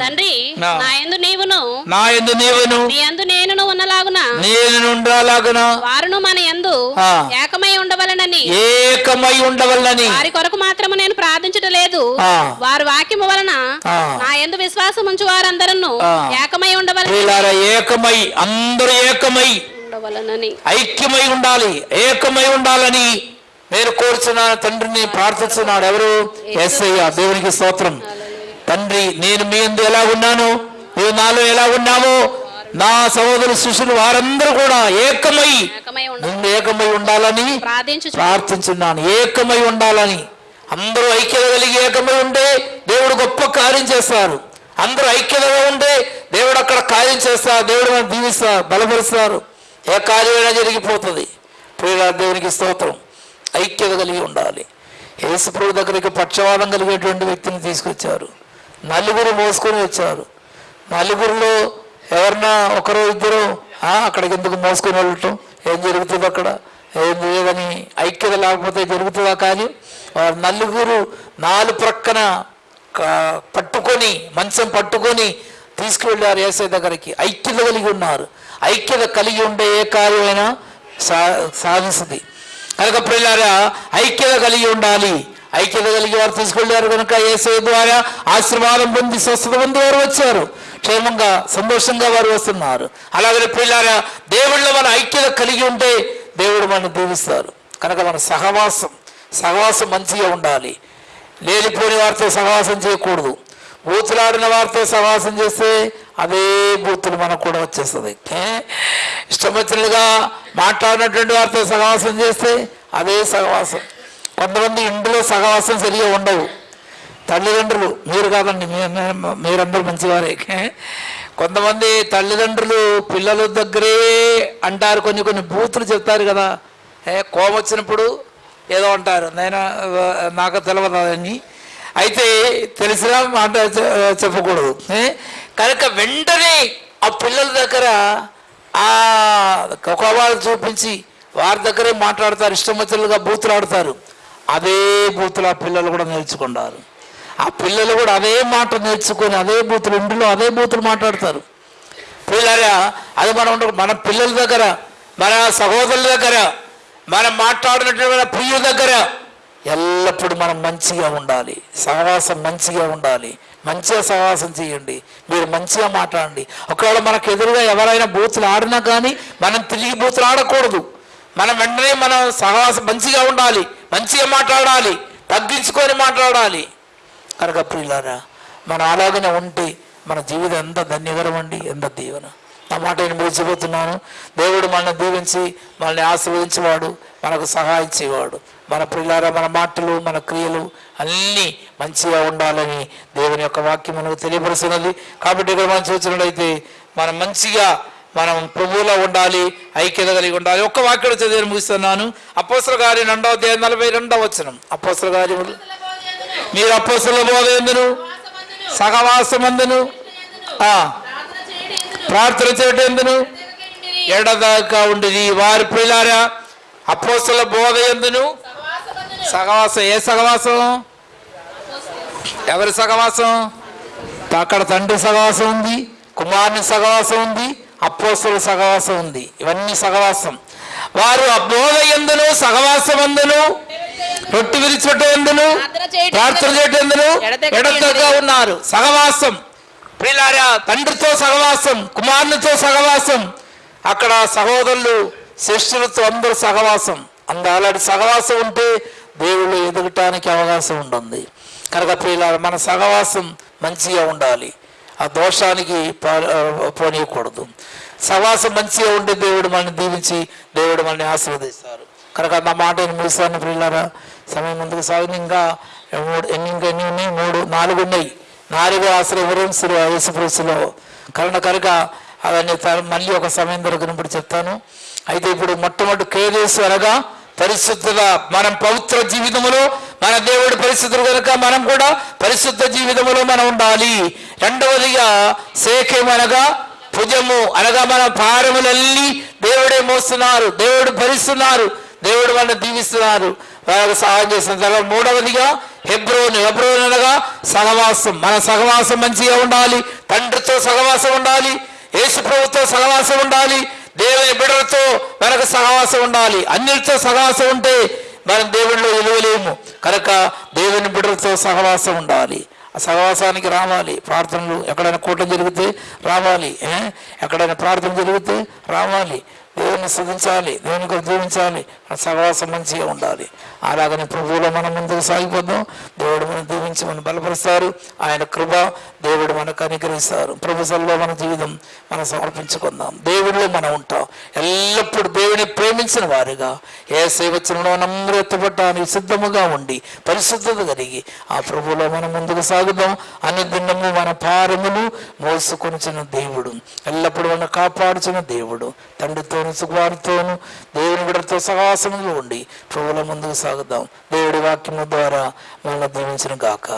తండ్రి. ఆ. నా. ఎందు నీవును. నా ఎందు నీవును. నీ ఎందు నేనును ఉన్నలాగున. నేను నుండాలాగున వారును మన ఎందు ఆ. ఏకమై ఉండవలనని. ఏకమై ఉండవల్లని వారి కొరకు మాత్రము నేను ప్రార్థించట లేదు. వారి వాక్యము వలన ఆ. నా ఎందు విశ్వాసం ఉంచు వారందరూ. ఏకమై ఉండవలన ఏకమై అందరూ ఏకమై ఉండవలనని. ఐక్యమై ఉండాలి ఏకమై ఉండాలని. నేను కోరుచున్నాను తండ్రిని ప్రార్థిస్తున్నాడు ఎవరు? ఎస్ఐ దేవునికి స్తోత్రం. తండ్రి నేను మీ ఎందు ఎలా ఉన్నాను? నువ్వు నాలో ఎలా ఉన్నామో నా సహోదరు శిష్యులు వారందరూ కూడా ఏకమై ముందు ఏకమై ఉండాలని ప్రార్థించు ప్రార్థించున్నాను. ఏకమై ఉండాలని. అందరూ ఐక్యత కలిగి ఏకమై ఉంటే దేవుడు గొప్ప కార్యం చేస్తారు. అందరూ ఐక్యతగా ఉంటే దేవుడు అక్కడ కార్యం చేస్తారు. దేవుడు మనం దీవిస్తారు బలపరుస్తారు. ఏ కార్యమైనా జరిగిపోతుంది. ప్రియుల దేవునికి స్తోత్రం. ఐక్యత కలిగి ఉండాలి. యేసుప్రభు దగ్గరికి పక్షవాదం కలిగేటువంటి వ్యక్తిని తీసుకొచ్చారు. నలుగురు మోసుకొని వచ్చారు. నలుగురిలో ఎవరన్నా ఒకరు ఇద్దరు అక్కడికి ఎందుకు మోసుకొని వెళ్ళటం? ఏం జరుగుతుంది అక్కడ? ఏం లేదని ఐక్యత లేకపోతే జరుగుతుందా కానీ వారు నలుగురు నాలుగు ప్రక్కన పట్టుకొని మంచం పట్టుకొని తీసుకువెళ్ళారు ఏసై దగ్గరికి. ఐక్యత కలిగి ఉన్నారు. ఐక్యత కలిగి ఉండే ఏ కార్యమైనా సా సాధిస్తుంది కనుక పిల్లారా ఐక్యత కలిగి ఉండాలి. ఐక్యత కలిగి వారు తీసుకెళ్ళారు కనుక ఏసే ద్వారా ఆశీర్వాదం పొంది స్వస్థత పొంది వారు వచ్చారు. క్షేమంగా సంతోషంగా వారు వస్తున్నారు. అలాగే పిల్లారా దేవుళ్ళు మన ఐక్యత కలిగి ఉంటే దేవుడు మనం దీవిస్తారు. కనుక మన సహవాసం సహవాసం మంచిగా ఉండాలి. లేనిపోని వారితో సహవాసం చేయకూడదు. బూతులాడిన వారితో సహవాసం చేస్తే అదే బూతులు మనకు కూడా వచ్చేస్తుంది. ఏ? ఇష్టం వచ్చినట్టుగా మాట్లాడినటువంటి వారితో సహవాసం చేస్తే అదే సహవాసం. కొంతమంది ఇంట్లో సహవాసం సరిగా ఉండవు. తల్లిదండ్రులు మీరు కాదండి మీ- మీరందరూ మంచివారే. కొంతమంది తల్లిదండ్రులు పిల్లల దగ్గరే అంటారు కొన్ని కొన్ని బూతులు చెప్తారు కదా. ఏ కోపం వచ్చినప్పుడు ఏదో అంటారు. నేను నాకు తెలియదు అని అయితే తెలిసినా మాట చెప్పకూడదు? కనుక వెంటనే ఆ పిల్లల దగ్గర ఆ కోపాలు చూపించి వారి దగ్గరే మాట్లాడతారు. ఇష్టం వచ్చినట్టుగా బూతులు ఆడతారు అదే బూతులు ఆ పిల్లలు కూడా నేర్చుకున్నారు ఆ పిల్లలు కూడా అదే మాట నేర్చుకొని అదే బూతులు ఇంటిలో అదే బూతులు మాట్లాడతారు. పిల్లరా అది మనం మన పిల్లల దగ్గర మన సహోదరుల దగ్గర మనం మాట్లాడినటువంటి ప్రియుల దగ్గర ఎల్లప్పుడూ మనం మంచిగా ఉండాలి. సహవాసం మంచిగా ఉండాలి. మంచిగా సహవాసం చేయండి. మీరు మంచిగా మాట్లాడండి. ఒకవేళ మనకు ఎదురుగా ఎవరైనా బూతులు ఆడినా కానీ మనం తిరిగి బూతులు ఆడకూడదు. మనం వెంటనే మనం సహవాసం మంచిగా ఉండాలి. మంచిగా మాట్లాడాలి. తగ్గించుకొని మాట్లాడాలి. కనుక ప్రియులారా మనం అలాగనే ఉంటే మన జీవితం ఎంత ధన్యకరం అండి ఎంత దీవెన. నా మాట నేను ముగిసిపోతున్నాను దేవుడు మనల్ని దీవించి మనల్ని ఆశీర్వదించేవాడు మనకు సహాయం చేయవాడు మన ప్రియులారా మన మాటలు మన క్రియలు అన్నీ మంచిగా ఉండాలని దేవుని యొక్క వాక్యం మనకు తెలియపరుస్తున్నది. కాబట్టి ఇక్కడ మనం చూసినట్లయితే మనం మంచిగా మనం ప్రభువులో ఉండాలి ఐక్యత కలిగి ఉండాలి. ఒక్క వాక్యం చదివి ముగిస్తున్నాను. అపోసల గారి రెండవ దేవ నలభై రెండవ వచనం. అపోసల గారి మీరు అపోసల బోధ ఎందును? సహవాసమందును? ప్రార్థన చేయటం ఎందును? ఎడదాకా ఉండేది వారి పిల్లారా అపోసల బోధ ఎందును? సహవాసం ఏ సహవాసం? ఎవరి సహవాసం? అక్కడ తండ్రి సహవాసం ఉంది కుమారుని సహవాసం ఉంది అపోసల సహవాసం ఉంది. ఇవన్నీ సహవాసం. వారు ఆ బోధ ఎందును సహవాసం ఎందును రొట్టి విరిచిపెట్ట ఎందును ప్రార్థన చేయటం ఎందును ఎడతెగక ఉన్నారు. సహవాసం. ప్రియులారా తండ్రితో సహవాసం కుమారునితో సహవాసం. అక్కడ సహోదరులు శిష్యులతో అందరూ సహవాసం. అందు అలాంటి సహవాసం ఉంటే దేవుళ్ళు ఎదగటానికి అవకాశం ఉంటుంది. కనుక ప్రియులారా మన సహవాసం మంచిగా ఉండాలి. ఆ దోషానికి పోనీయకూడదు. సహవాసం మంచిగా ఉండి దేవుడు మనల్ని దీవించి దేవుడు మనల్ని ఆశీర్వదిస్తారు. కనుక నా మాట ముగిస్తాను ప్రియులారా. సమయం ముందుకు సాగింది. ఇంకా మూడు ఎన్ని ఇంకా ఎన్ని ఉన్నాయి? మూడు నాలుగు ఉన్నాయి. నాలుగు ఆశ్రయవరం శ్రీ యేసుప్రసులో కరుణ కనుక అవన్నీ త- మళ్ళీ ఒక సమయం దొరికినప్పుడు చెప్తాను. అయితే ఇప్పుడు మొట్టమొదటి కేదేశు అనగా పరిశుద్ధుల మనం పవిత్ర జీవితములో మన దేవుడు పరిశుద్ధులు కనుక మనం కూడా పరిశుద్ధ జీవితములో మనం ఉండాలి. రెండవదిగా సేకేం అనగా భుజము అనగా మన భారములన్నీ దేవుడే మోస్తున్నారు దేవుడు భరిస్తున్నారు దేవుడు మనల్ని దీవిస్తున్నారు. వాళ్ళకి సహాయం చేస్తున్న తర్వాత మూడవదిగా హెబ్రోన్ హెబ్రోన్ అనగా సహవాసం మన సహవాసం మంచిగా ఉండాలి తండ్రితో సహవాసం ఉండాలి యేసు ప్రభుతో సహవాసం ఉండాలి దేవుని బిడ్డలతో మనకు సహవాసం ఉండాలి. అన్నిటితో సహవాసం ఉంటే మనం దేవుడిలో విలువలేము కనుక దేవుని బిడ్డలతో సహవాసం ఉండాలి. ఆ సహవాసానికి రావాలి. ప్రార్థనలు ఎక్కడైనా కూటం జరిగితే రావాలి. ఎక్కడైనా ప్రార్థన జరిగితే రావాలి. దేవుని సుధించాలి దేవుని జీవించాలి సహవాసం మంచిగా ఉండాలి. అలాగని ప్రభువులో మనం ముందుకు సాగిపోద్దాం దేవుడు మనం దీవించి మనం బలపరుస్తారు. ఆయన కృప దేవుడు మనకు అనుగ్రహిస్తారు. ప్రభు సల్లో మన జీవితం మనం సమర్పించుకుందాం. దేవుడిలో మనం ఉంటాం. ఎల్లప్పుడూ దేవుని ప్రేమించిన వారుగా ఏ సేవచనంలో నమ్మరు సిద్ధముగా ఉండి పరిశుద్ధత కలిగి ఆ ప్రభువులో మనం ముందుకు సాగుదాం. అన్ని దినము మన పారములు మోసుకొనిచిన దేవుడు ఎల్లప్పుడూ మనం కాపాడుచున్న దేవుడు తండ్రితోను సుకుమారితోను దేవుని బిడ్డతో సహవాసముగా ఉండి ప్రభువుల ముందుకు సాగు సాగుదాం. దేవుడి వాక్యము ద్వారా మనల్ని దీవించిన గాక.